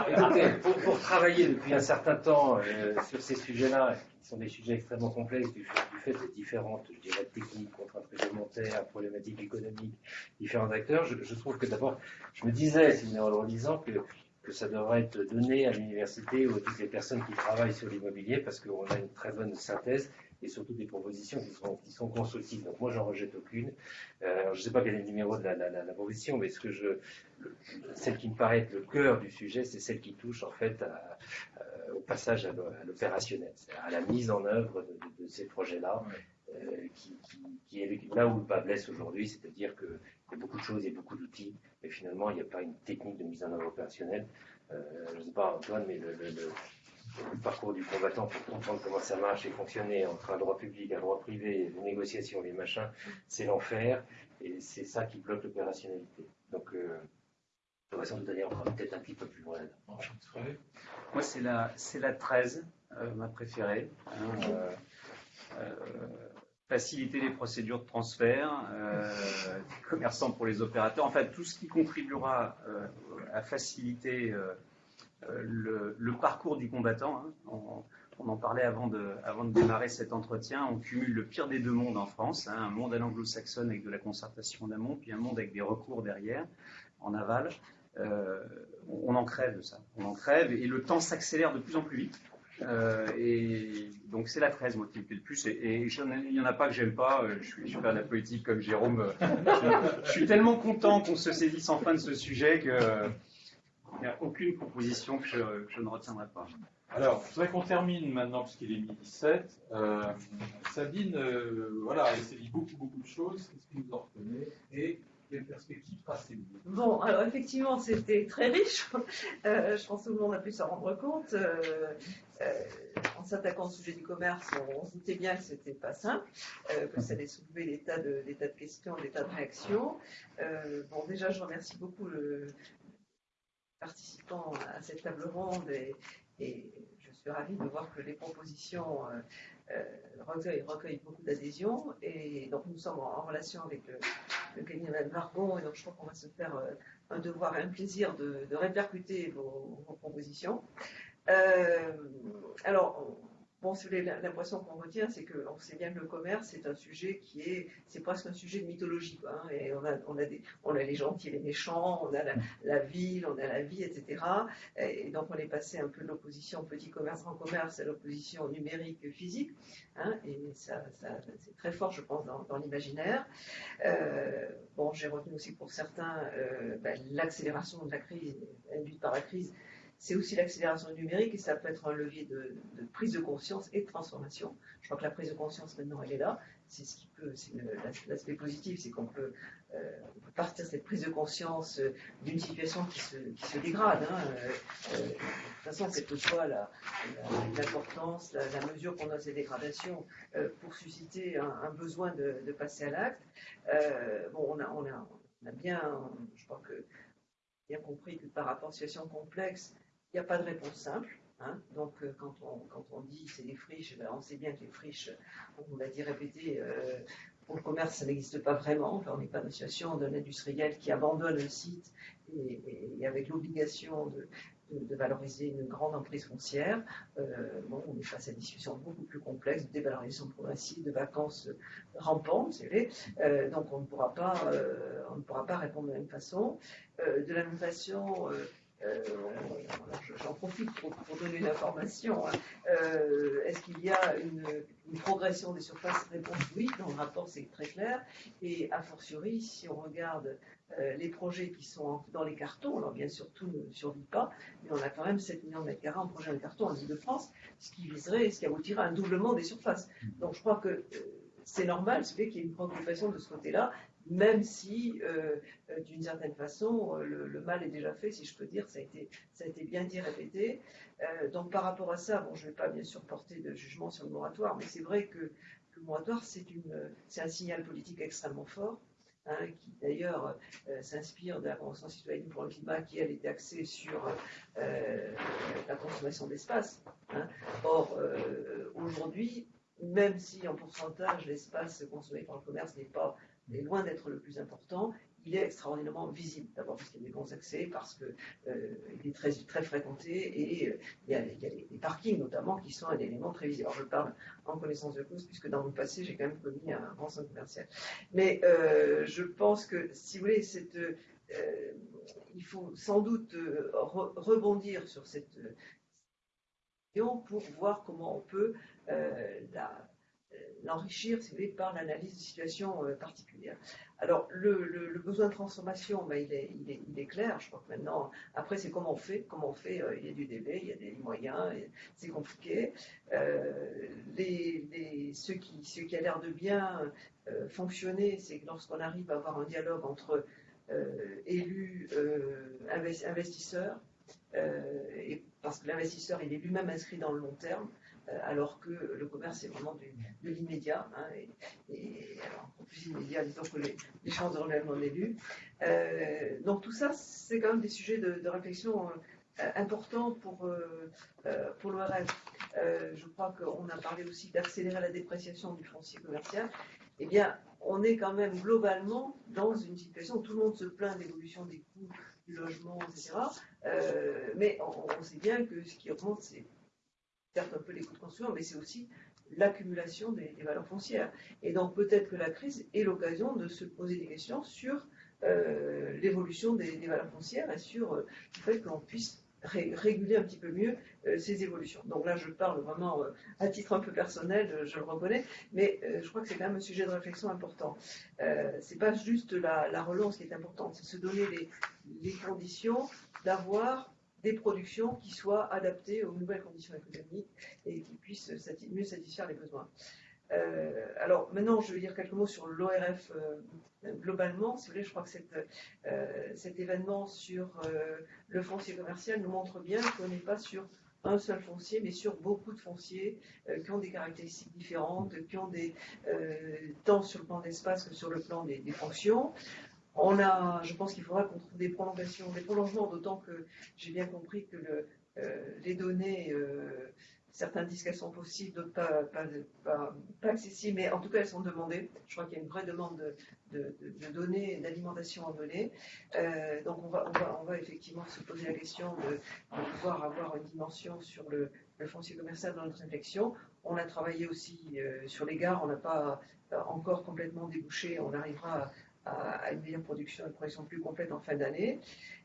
écoutez, pour, pour, travailler depuis un certain temps euh, sur ces sujets-là, qui sont des sujets extrêmement complexes du fait, du fait de différentes, je dirais, techniques, contraintes réglementaires, problématiques économiques, différents acteurs, je, je trouve que d'abord, je me disais, si en le lisant, que que ça devrait être donné à l'université ou à toutes les personnes qui travaillent sur l'immobilier parce qu'on a une très bonne synthèse et surtout des propositions qui sont, qui sont constructives. Donc moi, j'en rejette aucune. Euh, je ne sais pas quel est le numéro de la, la, la, proposition, mais ce que je, celle qui me paraît être le cœur du sujet, c'est celle qui touche en fait euh, au passage à l'opérationnel, à la mise en œuvre de, de, ces projets-là, euh, qui, qui, qui, est là où le bas blesse aujourd'hui, c'est-à-dire que il y a beaucoup de choses, il y a beaucoup d'outils, mais finalement, il n'y a pas une technique de mise en œuvre opérationnelle. Euh, je ne sais pas, Antoine, mais le, parcours du combattant pour comprendre comment ça marche et fonctionner entre un droit public, un droit privé, les négociations, les machins, c'est l'enfer, et c'est ça qui bloque l'opérationnalité. Donc, euh, va sans doute aller encore peut-être un petit peu plus loin. Moi, c'est la, la 13, euh, ma préférée. Hein, euh, faciliter les procédures de transfert, euh, commerçants pour les opérateurs, en fait tout ce qui contribuera euh, à faciliter euh, le, parcours du combattant. Hein. On, en parlait avant de, démarrer cet entretien. On cumule le pire des deux mondes en France, hein, un monde à l'anglo-saxonne avec de la concertation en amont, puis un monde avec des recours derrière, en aval. on en crève de ça. On en crève et le temps s'accélère de plus en plus vite. Euh, et donc c'est la 13 moi qui me plaît le plus. Et, il n'y en a pas que j'aime pas. Euh, je suis, de la politique comme Jérôme. Je, suis tellement content qu'on se saisisse enfin de ce sujet qu'il n'y a aucune proposition que je, ne retiendrai pas. Alors, je voudrais qu'on termine maintenant, puisqu'il est midi 7. Euh, Sabine, voilà, elle s'est dit beaucoup, beaucoup de choses. Qu'est-ce que vous en retenez Et quelles perspectives tracées Bon, alors effectivement, c'était très riche. je pense que tout le monde a pu s'en rendre compte. Euh, en s'attaquant au sujet du commerce, on, se doutait bien que ce n'était pas simple, euh, que ça allait soulever des tas de, de questions, des tas de réactions. Euh, bon, déjà, je remercie beaucoup le participants à cette table ronde et, je suis ravie de voir que les propositions recueillent, beaucoup d'adhésion. Et donc, nous sommes en, relation avec le, cabinet de Margon et donc je crois qu'on va se faire un devoir et un plaisir de, répercuter vos propositions. Euh, alors, bon, l'impression qu'on retient, c'est qu'on sait bien que le commerce, c'est un sujet qui est, c'est presque un sujet de mythologie. Hein, et on a, on, a des, on a les gentils et les méchants, on a la, ville, on a la vie, etc. Et donc, on est passé un peu de l'opposition petit commerce, grand commerce à l'opposition numérique physique. Hein, et ça, c'est très fort, je pense, dans, l'imaginaire. Euh, bon, j'ai retenu aussi pour certains euh, ben, l'accélération de la crise, induite par la crise, c'est aussi l'accélération numérique et ça peut être un levier de, prise de conscience et de transformation. Je crois que la prise de conscience maintenant elle est là. C'est l'aspect positif, c'est qu'on peut, euh, partir de cette prise de conscience euh, d'une situation qui se, dégrade. Hein, euh, de toute façon, quelle que soit l'importance, la, mesure qu'on a de ces dégradations, pour susciter un, besoin de, passer à l'acte. bon, on a bien, je crois que bien compris que par rapport à une situation complexe, il n'y a pas de réponse simple. Hein. Donc, euh, quand, on, quand on dit c'est des friches, ben, on sait bien que les friches, on l'a dit répété, euh, pour le commerce, ça n'existe pas vraiment. on n'est pas dans une situation d'un industriel qui abandonne le site et avec l'obligation de, valoriser une grande emprise foncière. Euh, bon, on est face à des situations beaucoup plus complexes, de dévalorisation progressive, de vacances rampantes, vous savez. Euh, donc on ne pourra pas, on ne pourra pas répondre de la même façon. de la même façon, j'en profite pour, donner une information. Hein. Est-ce qu'il y a une, une, progression des surfaces Réponse oui, dans le rapport c'est très clair. Et a fortiori, si on regarde euh, les projets qui sont dans les cartons, alors bien sûr tout ne survit pas, mais on a quand même 7 millions de mètres carrés en projet de carton en Ile-de-France, ce qui viserait, ce qui aboutirait à un doublement des surfaces. Donc je crois que euh, c'est normal, c'est qu'il y ait une préoccupation de ce côté-là, même si, euh, d'une certaine façon, le, mal est déjà fait, si je peux dire, ça a été, bien dit, répété. donc par rapport à ça, bon, je ne vais pas bien sûr porter de jugement sur le moratoire, mais c'est vrai que, le moratoire, c'est un signal politique extrêmement fort. Hein, qui d'ailleurs euh, s'inspire de la Convention citoyenne pour le climat, qui elle était axée sur euh, la consommation d'espace. Hein. Or, euh, aujourd'hui, même si en pourcentage l'espace consommé par le commerce n'est pas est loin d'être le plus important, il est extraordinairement visible. D'abord parce qu'il y a des bons accès, parce qu'il euh, est très, très fréquenté et euh, il y a, les, parkings notamment qui sont un élément très visible. Alors je parle en connaissance de cause puisque dans mon passé j'ai quand même commis un grand centre commercial. Mais euh, je pense que si vous voulez, il faut sans doute rebondir sur cette question pour voir comment on peut la l'enrichir, si par l'analyse de situations particulières. Alors, le, besoin de transformation, ben, il, est, clair. Je crois que maintenant, après, c'est comment on fait. Comment on fait euh, Il y a du délai, il y a des moyens, c'est compliqué. Euh, ce, qui, a l'air de bien euh, fonctionner, c'est que lorsqu'on arrive à avoir un dialogue entre élus, investisseurs, parce que l'investisseur, il est lui-même inscrit dans le long terme, euh, alors que le commerce est vraiment de l'immédiat. Hein, et, alors, plus immédiat, disons que les, chances de renouvellement d'élu. Euh, donc tout ça, c'est quand même des sujets de, réflexion euh, importants pour, pour l'ORF. je crois qu'on a parlé aussi d'accélérer la dépréciation du foncier commercial. Eh bien, on est quand même globalement dans une situation où tout le monde se plaint de l'évolution des coûts du logement, etc. mais on, on, sait bien que ce qui augmente, c'est certes un peu les coûts de construction, mais c'est aussi l'accumulation des, valeurs foncières. Et donc peut-être que la crise est l'occasion de se poser des questions sur euh, l'évolution des, valeurs foncières et sur euh, le fait qu'on puisse réguler un petit peu mieux euh, ces évolutions. Donc là, je parle vraiment à titre un peu personnel, je, le reconnais, mais je crois que c'est quand même un sujet de réflexion important. c'est pas juste la, relance qui est importante, c'est se donner les, conditions d'avoir des productions qui soient adaptées aux nouvelles conditions économiques et qui puissent mieux satisfaire les besoins. alors maintenant, je vais dire quelques mots sur l'ORF globalement, si vous voulez, je crois que euh, cet événement sur euh, le foncier commercial nous montre bien qu'on n'est pas sur un seul foncier, mais sur beaucoup de fonciers euh, qui ont des caractéristiques différentes, qui ont des tant sur le plan d'espace que sur le plan des, fonctions. On a, je pense qu'il faudra qu'on trouve des prolongations, des prolongements, d'autant que j'ai bien compris que le, les données Certains disent qu'elles sont possibles, d'autres pas, accessibles, mais en tout cas elles sont demandées. Je crois qu'il y a une vraie demande de, données, d'alimentation en données. Euh, donc on va, effectivement se poser la question de, pouvoir avoir une dimension sur le, foncier commercial dans notre réflexion. On a travaillé aussi euh, sur les gares, on n'a pas encore complètement débouché, on arrivera à, une meilleure production, une production plus complète en fin d'année.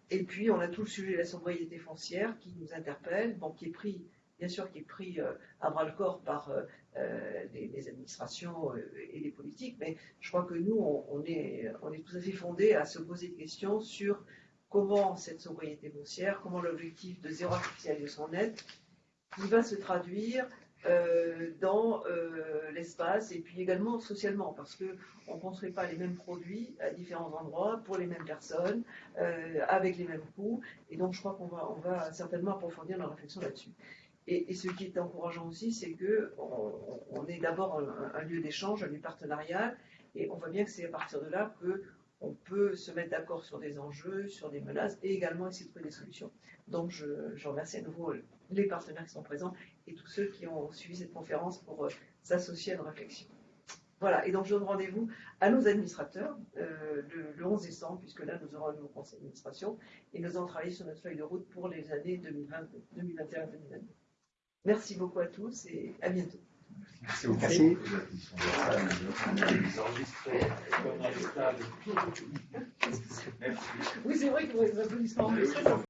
Et puis on a tout le sujet de la sobriété foncière qui nous interpelle, bon, qui est pris bien sûr, qui est pris euh, à bras le corps par euh, euh, les, administrations et les politiques, mais je crois que nous, on, est, on est tout à fait fondé à se poser des questions sur comment cette sobriété foncière, comment l'objectif de zéro artificialisation nette, qui va se traduire dans l'espace et puis également socialement, parce qu'on ne construit pas les mêmes produits à différents endroits pour les mêmes personnes, avec les mêmes coûts, et donc je crois qu'on va, on certainement approfondir la réflexion là-dessus. Et, ce qui est encourageant aussi, c'est qu'on on est d'abord un, lieu d'échange, un lieu partenarial, et on voit bien que c'est à partir de là qu'on peut se mettre d'accord sur des enjeux, sur des menaces, et également essayer de trouver des solutions. Donc je, remercie à nouveau les partenaires qui sont présents et tous ceux qui ont suivi cette conférence pour euh, s'associer à nos réflexions. Voilà, et donc je donne rendez-vous à nos administrateurs euh, le, 11 décembre, puisque là nous aurons un nouveau conseil d'administration, et nous allons travailler sur notre feuille de route pour les années 2020, 2021 2022. Merci beaucoup à tous et à bientôt. Merci beaucoup. Oui, c'est vrai que les applaudissements